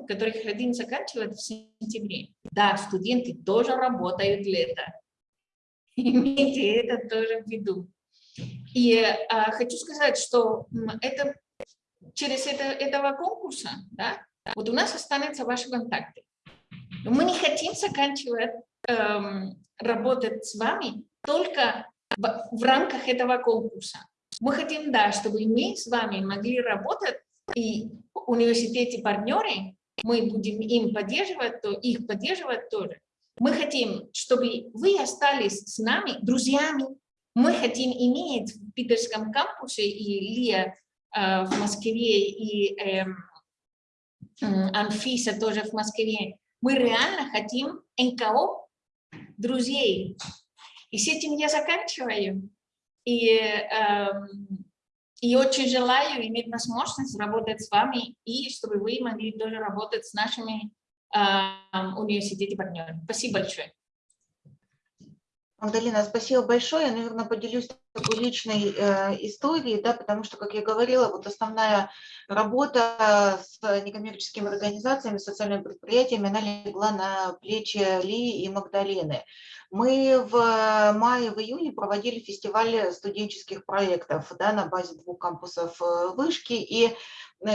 которых один заканчивает в сентябре. Да, студенты тоже работают лето. Имейте это тоже в виду. И а, хочу сказать, что это через это, этого конкурса, да, вот у нас останутся ваши контакты. Мы не хотим заканчивать эм, работать с вами только в, в рамках этого конкурса. Мы хотим, да, чтобы мы с вами могли работать, и университете партнеры, мы будем им поддерживать, то их поддерживать тоже. Мы хотим, чтобы вы остались с нами друзьями, мы хотим иметь в питерском кампусе и Лия э, в Москве, и э, Анфиса тоже в Москве. Мы реально хотим НКО друзей. И с этим я заканчиваю. И, э, и очень желаю иметь возможность работать с вами, и чтобы вы могли тоже работать с нашими э, университетами партнерами. Спасибо большое. Магдалина, спасибо большое. Я, наверное, поделюсь такой личной э, историей, да, потому что, как я говорила, вот основная работа с некоммерческими организациями, социальными предприятиями, она легла на плечи Ли и Магдалины. Мы в мае, в июне проводили фестиваль студенческих проектов да, на базе двух кампусов э, вышки, и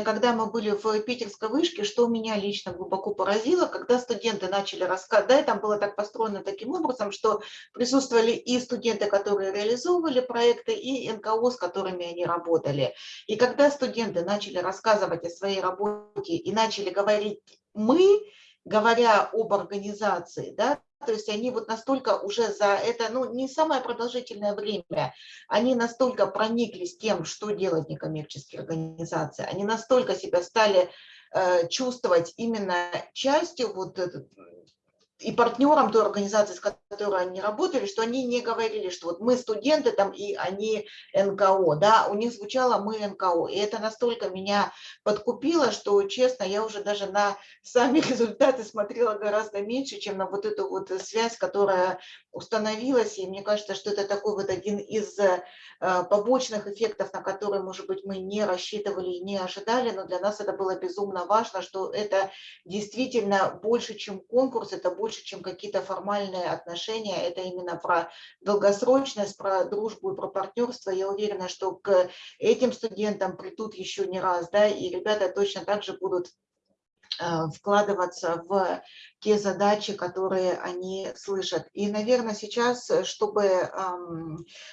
когда мы были в питерской вышке, что меня лично глубоко поразило, когда студенты начали рассказывать, да, там было так построено таким образом, что присутствовали и студенты, которые реализовывали проекты, и НКО, с которыми они работали. И когда студенты начали рассказывать о своей работе и начали говорить «мы», говоря об организации, да, то есть они вот настолько уже за это, ну, не самое продолжительное время, они настолько прониклись тем, что делают некоммерческие организации, они настолько себя стали э, чувствовать именно частью вот и партнерам той организации, с которой они работали, что они не говорили, что вот мы студенты там и они НКО, да, у них звучало мы НКО, и это настолько меня подкупило, что, честно, я уже даже на сами результаты смотрела гораздо меньше, чем на вот эту вот связь, которая установилась, и мне кажется, что это такой вот один из э, побочных эффектов, на которые, может быть, мы не рассчитывали и не ожидали, но для нас это было безумно важно, что это действительно больше, чем конкурс, это больше, чем какие-то формальные отношения, это именно про долгосрочность, про дружбу и про партнерство. Я уверена, что к этим студентам придут еще не раз, да, и ребята точно так же будут вкладываться в те задачи, которые они слышат. И, наверное, сейчас, э, чтобы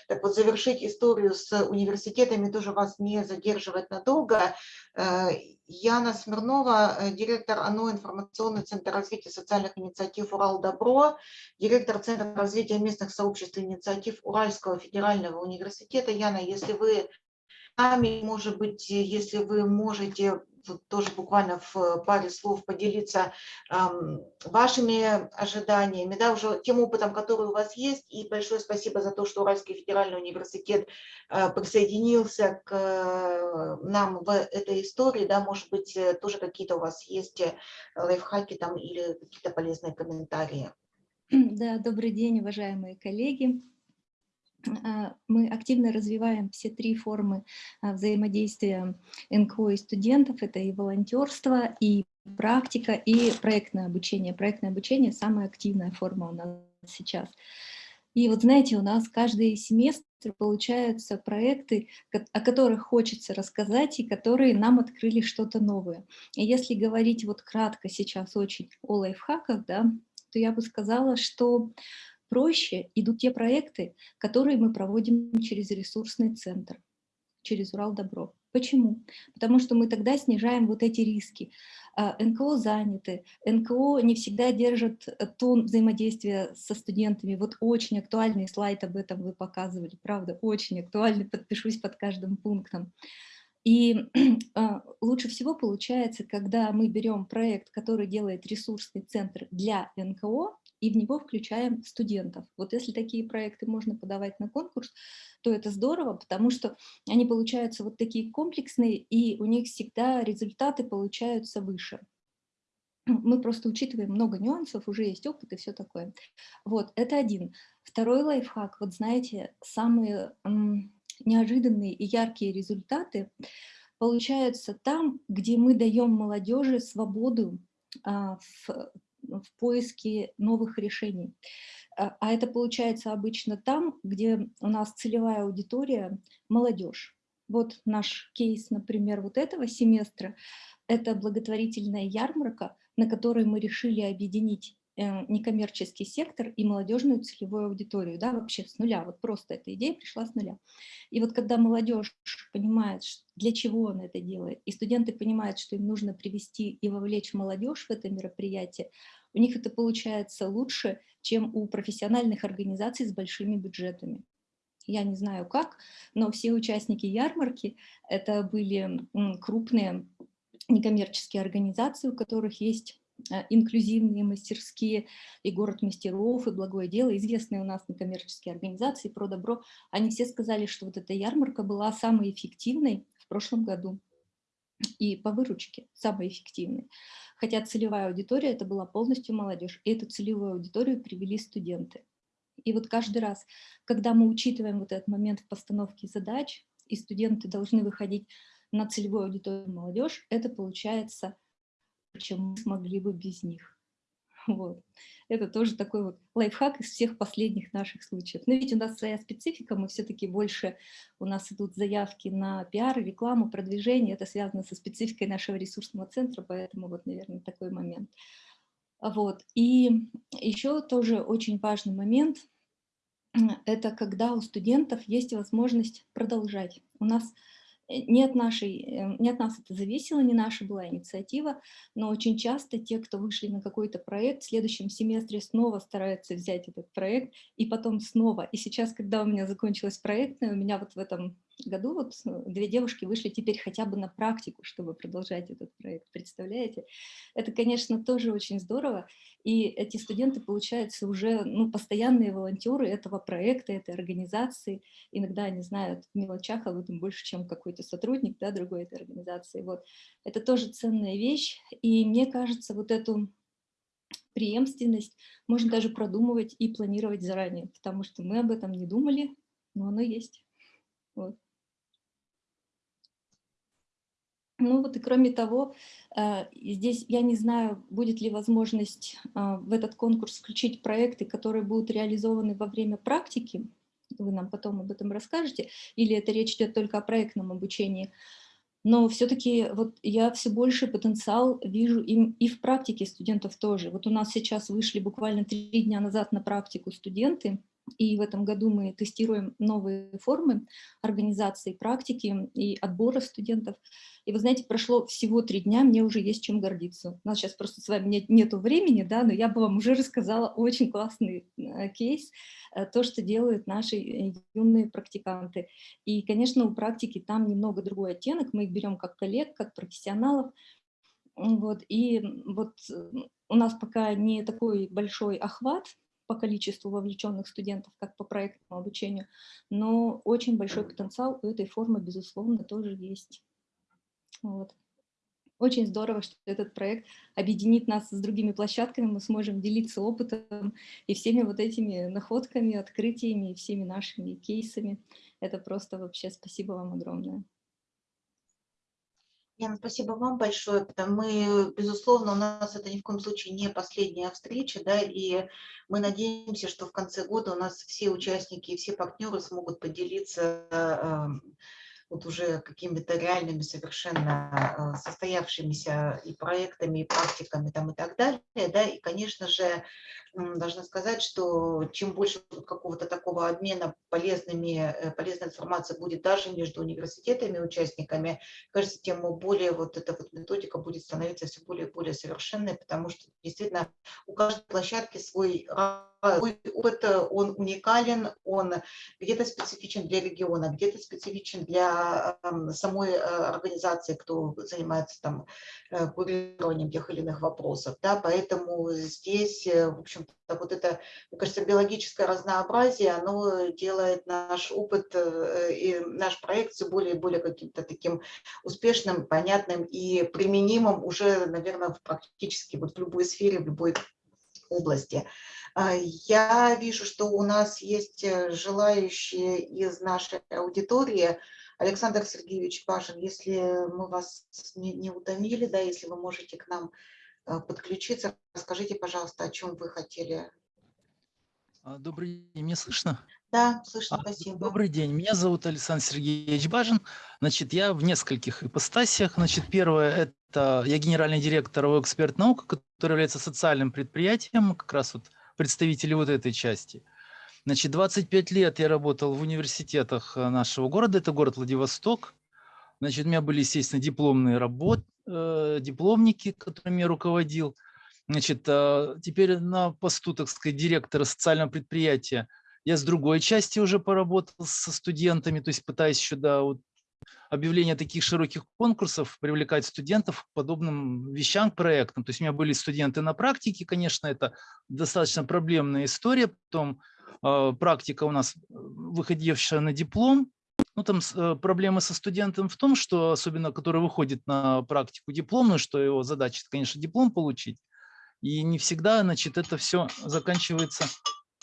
так вот, завершить историю с университетами, тоже вас не задерживать надолго, э, Яна Смирнова, директор ОНО «Информационный центр развития социальных инициатив Урал Добро», директор Центра развития местных сообществ и инициатив Уральского федерального университета. Яна, если вы может быть, если вы можете тут тоже буквально в паре слов поделиться э, вашими ожиданиями, да, уже тем опытом, который у вас есть. И большое спасибо за то, что Уральский федеральный университет э, присоединился к э, нам в этой истории. Да, может быть, э, тоже какие-то у вас есть э, лайфхаки там или какие-то полезные комментарии. Да, добрый день, уважаемые коллеги. А, мы активно развиваем все три формы а, взаимодействия НКО и студентов. Это и волонтерство, и практика, и проектное обучение. Проектное обучение – самая активная форма у нас сейчас. И вот знаете, у нас каждый семестр получаются проекты, о которых хочется рассказать и которые нам открыли что-то новое. И если говорить вот кратко сейчас очень о лайфхаках, да, то я бы сказала, что проще идут те проекты, которые мы проводим через ресурсный центр, через Урал Добро. Почему? Потому что мы тогда снижаем вот эти риски. А, НКО заняты, НКО не всегда держат э, тон взаимодействия со студентами. Вот очень актуальный слайд об этом вы показывали, правда, очень актуальный, подпишусь под каждым пунктом. И а, лучше всего получается, когда мы берем проект, который делает ресурсный центр для НКО, и в него включаем студентов. Вот если такие проекты можно подавать на конкурс, то это здорово, потому что они получаются вот такие комплексные, и у них всегда результаты получаются выше. Мы просто учитываем много нюансов, уже есть опыт и все такое. Вот, это один. Второй лайфхак, вот знаете, самые неожиданные и яркие результаты получаются там, где мы даем молодежи свободу а, в в поиске новых решений. А, а это получается обычно там, где у нас целевая аудитория – молодежь. Вот наш кейс, например, вот этого семестра – это благотворительная ярмарка, на которой мы решили объединить некоммерческий сектор и молодежную целевую аудиторию, да, вообще с нуля, вот просто эта идея пришла с нуля. И вот когда молодежь понимает, для чего он это делает, и студенты понимают, что им нужно привести и вовлечь молодежь в это мероприятие, у них это получается лучше, чем у профессиональных организаций с большими бюджетами. Я не знаю как, но все участники ярмарки это были крупные некоммерческие организации, у которых есть Э, инклюзивные мастерские, и город мастеров, и благое дело, известные у нас некоммерческие организации про добро, они все сказали, что вот эта ярмарка была самой эффективной в прошлом году. И по выручке самой эффективной. Хотя целевая аудитория это была полностью молодежь. И эту целевую аудиторию привели студенты. И вот каждый раз, когда мы учитываем вот этот момент в постановке задач, и студенты должны выходить на целевую аудиторию молодежь, это получается, чем мы смогли бы без них. Вот. Это тоже такой вот лайфхак из всех последних наших случаев. Но ведь у нас своя специфика, мы все-таки больше, у нас идут заявки на пиар, рекламу, продвижение, это связано со спецификой нашего ресурсного центра, поэтому вот, наверное, такой момент. Вот. И еще тоже очень важный момент, это когда у студентов есть возможность продолжать. У нас не от, нашей, э, не от нас это зависело, не наша была инициатива, но очень часто те, кто вышли на какой-то проект, в следующем семестре снова стараются взять этот проект, и потом снова. И сейчас, когда у меня закончилась проектная, у меня вот в этом году вот э, две девушки вышли теперь хотя бы на практику, чтобы продолжать этот проект, представляете? Это, конечно, тоже очень здорово, и эти студенты, получаются уже ну, постоянные волонтеры этого проекта, этой организации, иногда они знают в мелочах об этом больше, чем какой-то сотрудник да, другой этой организации. Вот. Это тоже ценная вещь, и мне кажется, вот эту преемственность можно даже продумывать и планировать заранее, потому что мы об этом не думали, но оно есть. Вот. Ну вот и кроме того, э, здесь я не знаю, будет ли возможность э, в этот конкурс включить проекты, которые будут реализованы во время практики, вы нам потом об этом расскажете, или это речь идет только о проектном обучении. Но все-таки вот я все больше потенциал вижу и, и в практике студентов тоже. Вот у нас сейчас вышли буквально три дня назад на практику студенты, и в этом году мы тестируем новые формы организации практики и отбора студентов. И вы знаете, прошло всего три дня, мне уже есть чем гордиться. У нас сейчас просто с вами нет, нету времени, да, но я бы вам уже рассказала очень классный э, кейс, э, то, что делают наши э, юные практиканты. И, конечно, у практики там немного другой оттенок, мы их берем как коллег, как профессионалов, вот, и вот у нас пока не такой большой охват по количеству вовлеченных студентов, как по проектному обучению, но очень большой потенциал у этой формы, безусловно, тоже есть. Вот. Очень здорово, что этот проект объединит нас с другими площадками, мы сможем делиться опытом и всеми вот этими находками, открытиями, и всеми нашими кейсами. Это просто вообще спасибо вам огромное. Яна, спасибо вам большое. Мы, безусловно, у нас это ни в коем случае не последняя встреча, да, и мы надеемся, что в конце года у нас все участники и все партнеры смогут поделиться эм, вот уже какими-то реальными совершенно э, состоявшимися и проектами, и практиками там и так далее, да, и, конечно же, должна сказать, что чем больше какого-то такого обмена полезными, э, полезной информацией будет даже между университетами и участниками, кажется, тем более вот эта вот методика будет становиться все более и более совершенной, потому что действительно у каждой площадки свой опыт, он уникален, он где-то специфичен для региона, где-то специфичен для самой э, организации, кто занимается там э, курированием тех или иных вопросов. Да, поэтому здесь, э, в общем-то, вот это, мне кажется, биологическое разнообразие, оно делает наш опыт и наш проект все более и более каким-то таким успешным, понятным и применимым уже, наверное, практически вот в любой сфере, в любой области. А, я вижу, что у нас есть э, желающие из нашей аудитории. Александр Сергеевич Пашин, если мы вас не, не утомили, да, если вы можете к нам э, подключиться, расскажите, пожалуйста, о чем вы хотели. А, добрый день, меня слышно? Да, слышно, а, спасибо. Добрый день, меня зовут Александр Сергеевич Бажин. Значит, я в нескольких ипостасиях. Значит, первое – это я генеральный директор эксперт наук, который является социальным предприятием, как раз вот представители вот этой части. Значит, 25 лет я работал в университетах э, нашего города, это город Владивосток. Значит, у меня были, естественно, дипломные работы, э, дипломники, которыми я руководил. Значит, э, теперь на посту, так сказать, директора социального предприятия я с другой части уже поработал со студентами, то есть пытаясь еще до вот, объявления таких широких конкурсов привлекать студентов к подобным вещам, к проектам. То есть у меня были студенты на практике, конечно, это достаточно проблемная история. Потом э, практика у нас выходившая на диплом. Ну, там э, проблемы со студентом в том, что особенно, который выходит на практику дипломную, что его задача, конечно, диплом получить. И не всегда, значит, это все заканчивается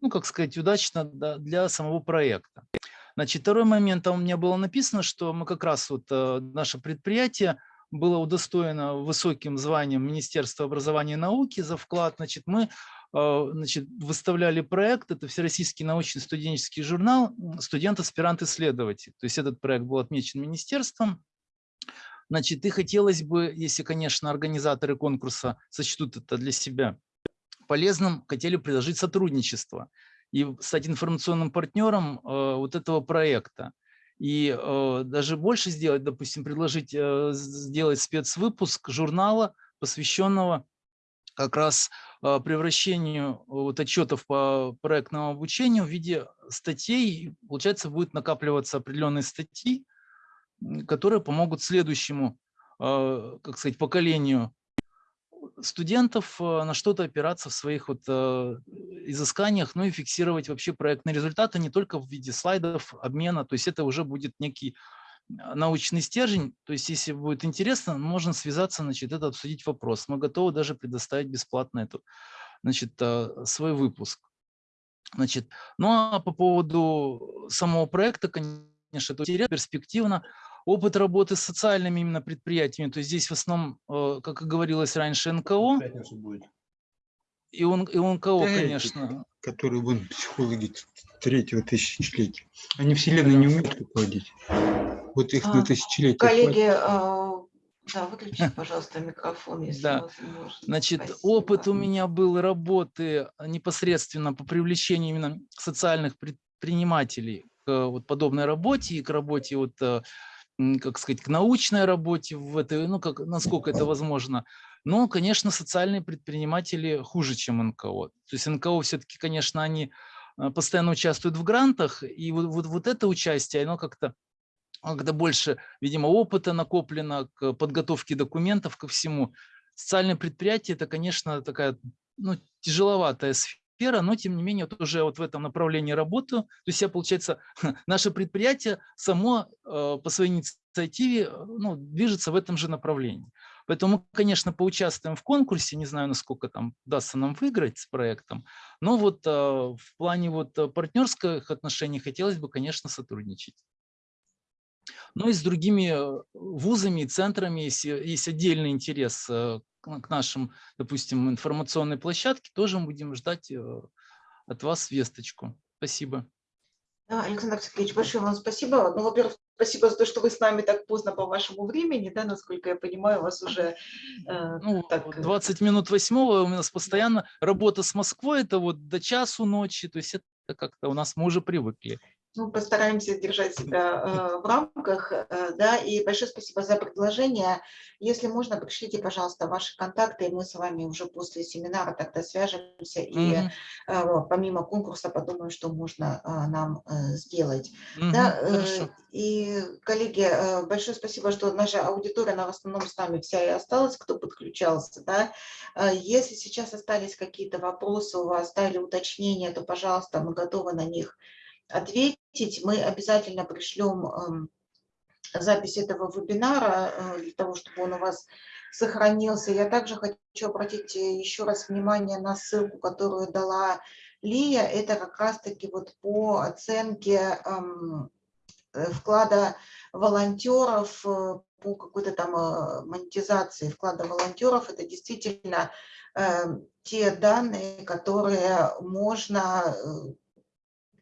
ну, как сказать, удачно для самого проекта. Значит, второй момент, там у меня было написано, что мы как раз вот э, наше предприятие было удостоено высоким званием Министерства образования и науки за вклад. Значит, мы значит, выставляли проект, это Всероссийский научный студенческий журнал «Студент-аспирант-исследователь». То есть этот проект был отмечен министерством. Значит, и хотелось бы, если, конечно, организаторы конкурса сочтут это для себя полезным, хотели предложить сотрудничество и стать информационным партнером э, вот этого проекта. И э, даже больше сделать, допустим, предложить сделать спецвыпуск журнала, посвященного как раз э, превращению вот отчетов по проектному обучению в виде статей. Получается, будет накапливаться определенные статьи, которые помогут следующему, э, как сказать, поколению студентов на что-то опираться в своих вот изысканиях, ну и фиксировать вообще проектные результаты не только в виде слайдов, обмена, то есть это уже будет некий а, научный стержень, то есть если будет интересно, можно связаться, значит, это обсудить вопрос. Мы готовы даже предоставить бесплатно эту, значит, э, свой выпуск. Значит, ну а по поводу самого проекта, конечно, это интересно, перспективно опыт работы с социальными именно предприятиями, то есть здесь в основном, э, как и говорилось раньше, НКО. Будет. И, он, и НКО, да, конечно. Которые будут психологи третьего тысячелетия. Они вселенной не умеют руководить. Вот их а, на тысячелетие. Коллеги, а, да, выключите, пожалуйста, микрофон, если да. возможно. Значит, Спасибо. опыт у меня был работы непосредственно по привлечению именно социальных предпринимателей к вот подобной работе и к работе вот э, как сказать, к научной работе в этой, ну, как, насколько это возможно. Но, конечно, социальные предприниматели хуже, чем НКО. То есть НКО все-таки, конечно, они а, постоянно участвуют в грантах, и вот, вот, вот это участие, оно как-то когда больше, видимо, опыта накоплено к подготовке документов, ко всему. Социальное предприятие – это, конечно, такая ну, тяжеловатая сфера сфера, но тем не менее вот уже вот в этом направлении работаю. То есть я, получается, наше предприятие само э, по своей инициативе э, ну, движется в этом же направлении. Поэтому мы, конечно, поучаствуем в конкурсе, не знаю, насколько там удастся нам выиграть с проектом, но вот э, в плане вот партнерских отношений хотелось бы, конечно, сотрудничать. Ну и с другими вузами и центрами, если есть отдельный интерес к нашим, допустим, информационной площадке, тоже будем ждать э, от вас весточку. Спасибо. Да, Александр Сергеевич, большое вам спасибо. Ну, во-первых, спасибо за то, что вы с нами так поздно по вашему времени, да, насколько я понимаю, у вас уже... Э, ну, так... 20 минут восьмого у нас постоянно работа с Москвой, это вот до часу ночи, то есть это как-то у нас мы уже привыкли ну, постараемся держать себя э, в рамках, э, да, и большое спасибо за предложение. Если можно, пришлите, пожалуйста, ваши контакты, и мы с вами уже после семинара тогда свяжемся, и mm -hmm. э, помимо конкурса подумаем, что можно э, нам э, сделать. Mm -hmm. да, э, и, коллеги, большое спасибо, что наша аудитория, она в основном с нами вся и осталась, кто подключался, да. Если сейчас остались какие-то вопросы у вас, да, или уточнения, то, пожалуйста, мы готовы на них ответить. Мы обязательно пришлем эм, запись этого вебинара э, для того, чтобы он у вас сохранился. Я также хочу обратить э, еще раз внимание на ссылку, которую дала Лия. Это как раз-таки вот по оценке эм, э, вклада волонтеров по какой-то там монетизации вклада волонтеров. Это действительно эм, те данные, которые можно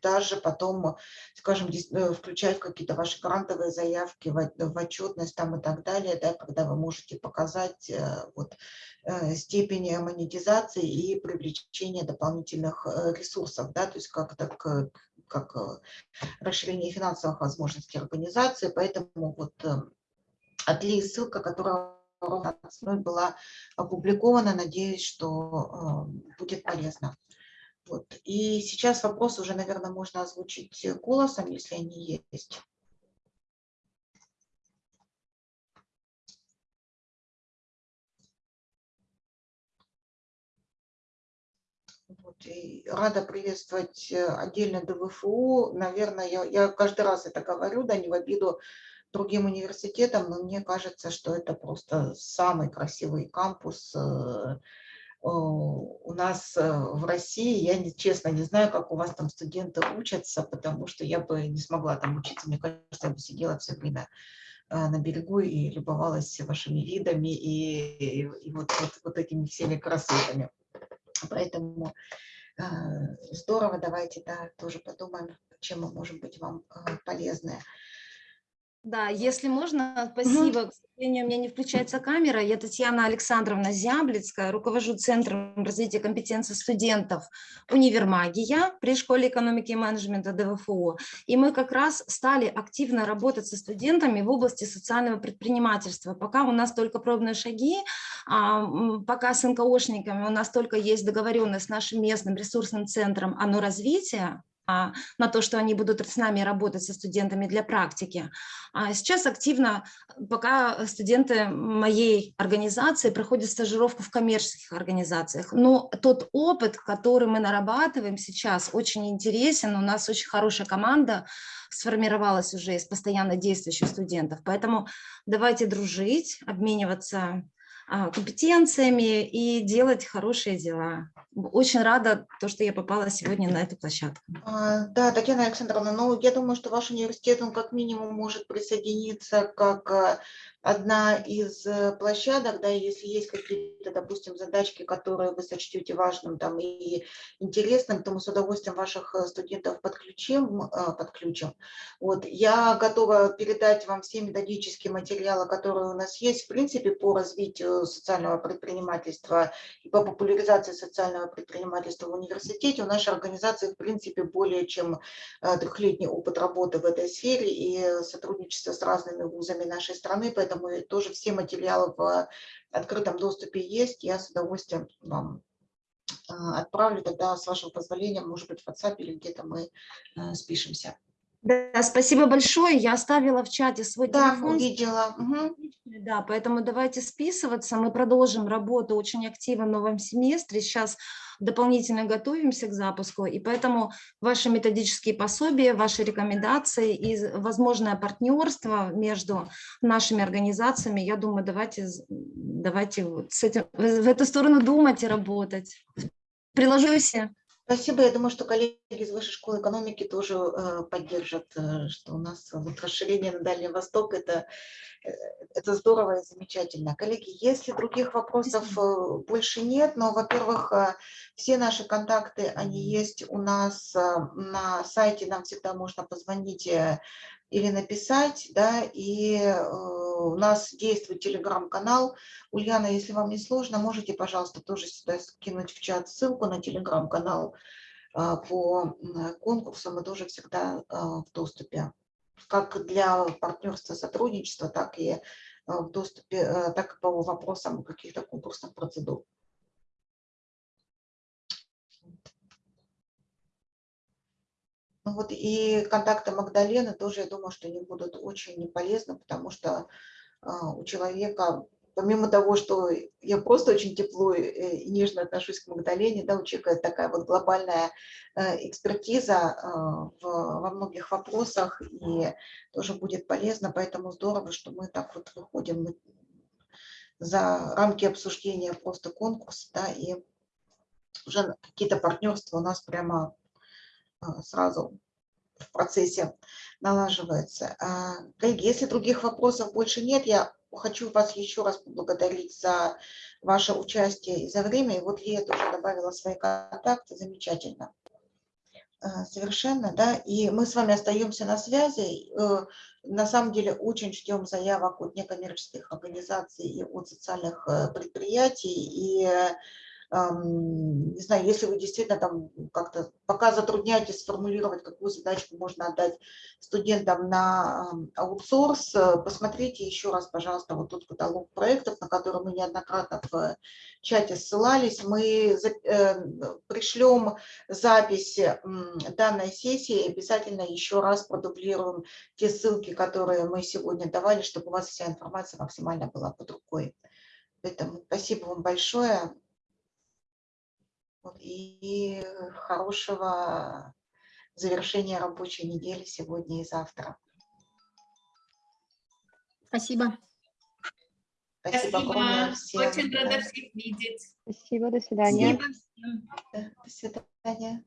даже потом, скажем, э, включать какие-то ваши грантовые заявки, в, отчетность там и так далее, да, когда вы можете показать э, вот, э, степень монетизации и привлечения дополнительных ресурсов, да, то есть как, так, как расширение финансовых возможностей организации, поэтому вот отли ссылка, которая была опубликована, надеюсь, что будет полезно. Вот. И сейчас вопрос уже, наверное, можно озвучить голосом, если они есть. И рада приветствовать э, отдельно ДВФУ. Наверное, я, я каждый раз это говорю, да, не в обиду другим университетам, но мне кажется, что это просто самый красивый кампус э, у нас в России, я не, честно не знаю, как у вас там студенты учатся, потому что я бы не смогла там учиться, мне кажется, я бы сидела все время на берегу и любовалась вашими видами и, и, и вот, вот, вот этими всеми красотами. Поэтому э, здорово, давайте да, тоже подумаем, чем мы можем быть вам э, полезны. Да, если можно, спасибо. Угу. К сожалению, у меня не включается камера. Я Татьяна Александровна Зяблицкая, руковожу Центром развития компетенций студентов Универмагия при Школе экономики и менеджмента ДВФО. И мы как раз стали активно работать со студентами в области социального предпринимательства. Пока у нас только пробные шаги, а, пока с НКОшниками у нас только есть договоренность с нашим местным ресурсным центром «Оно развитие», на то, что они будут с нами работать со студентами для практики. А сейчас активно, пока студенты моей организации проходят стажировку в коммерческих организациях. Но тот опыт, который мы нарабатываем сейчас, очень интересен. У нас очень хорошая команда сформировалась уже из постоянно действующих студентов. Поэтому давайте дружить, обмениваться а, компетенциями и делать хорошие дела. Очень рада, то, что я попала сегодня на эту площадку. А, да, Татьяна Александровна, ну, я думаю, что ваш университет, он как минимум может присоединиться как а, одна из э, площадок, да, если есть какие-то, допустим, задачки, которые вы сочтете важным там и интересным, то мы с удовольствием ваших э, студентов подключим. Э, подключим. Вот. Я готова передать вам все методические материалы, которые у нас есть, в принципе, по развитию социального предпринимательства и по популяризации социального предпринимательства в университете. У нашей организации, в принципе, более чем трехлетний опыт работы в этой сфере и сотрудничество с разными вузами нашей страны, поэтому поэтому тоже все материалы в открытом доступе есть. Я с удовольствием вам а, отправлю тогда, с вашего позволения, может быть, в WhatsApp или где-то мы э, спишемся. Да, спасибо большое. Я оставила в чате свой да, телефон. увидела. Угу. Да, поэтому давайте списываться. Мы продолжим работу очень активно в новом семестре. Сейчас дополнительно готовимся к запуску, и поэтому ваши методические пособия, ваши рекомендации и возможное партнерство между нашими организациями, я думаю, давайте, давайте вот с этим, в эту сторону думать и работать. Приложу все. Спасибо. Я думаю, что коллеги из Высшей школы экономики тоже э, поддержат, э, что у нас вот расширение на Дальний Восток – это, э, это здорово и замечательно. Коллеги, если других вопросов больше нет, но, во-первых, все наши контакты, они есть у нас на сайте, нам всегда можно позвонить или написать, да, и э, у нас действует телеграм-канал. Ульяна, если вам не сложно, можете, пожалуйста, тоже сюда скинуть в чат ссылку на телеграм-канал э, по конкурсу, мы тоже всегда э, в доступе, как для партнерства, сотрудничества, так и в доступе, так и по вопросам каких-то конкурсных процедур. Ну вот и контакты Магдалены тоже, я думаю, что они будут очень полезны, потому что а, у человека, помимо того, что я просто очень тепло и нежно отношусь к Магдалене, да, у человека такая вот глобальная э, экспертиза а, во многих вопросах, и тоже будет полезно, поэтому здорово, что мы так вот выходим за рамки обсуждения просто конкурса, да, и уже какие-то партнерства у нас прямо сразу в процессе налаживается. А, коллеги, если других вопросов больше нет, я хочу вас еще раз поблагодарить за ваше участие и за время. И вот Лия тоже добавила свои контакты, замечательно. А, совершенно, да. И мы с вами остаемся на связи. Э, на самом деле очень ждем заявок от некоммерческих организаций и от социальных э, предприятий. И не знаю, если вы действительно там как-то пока затрудняетесь сформулировать, какую задачку можно отдать студентам на аутсорс, э, посмотрите еще раз, пожалуйста, вот тот каталог проектов, на который мы неоднократно в чате ссылались. Мы э, пришлем запись данной сессии, обязательно еще раз продублируем те ссылки, которые мы сегодня давали, чтобы у вас вся информация максимально была под рукой. Поэтому спасибо вам большое и хорошего завершения рабочей недели сегодня и завтра. Спасибо. Спасибо огромное всем. Очень рада всех видеть. Спасибо, до свидания. Спасибо До свидания.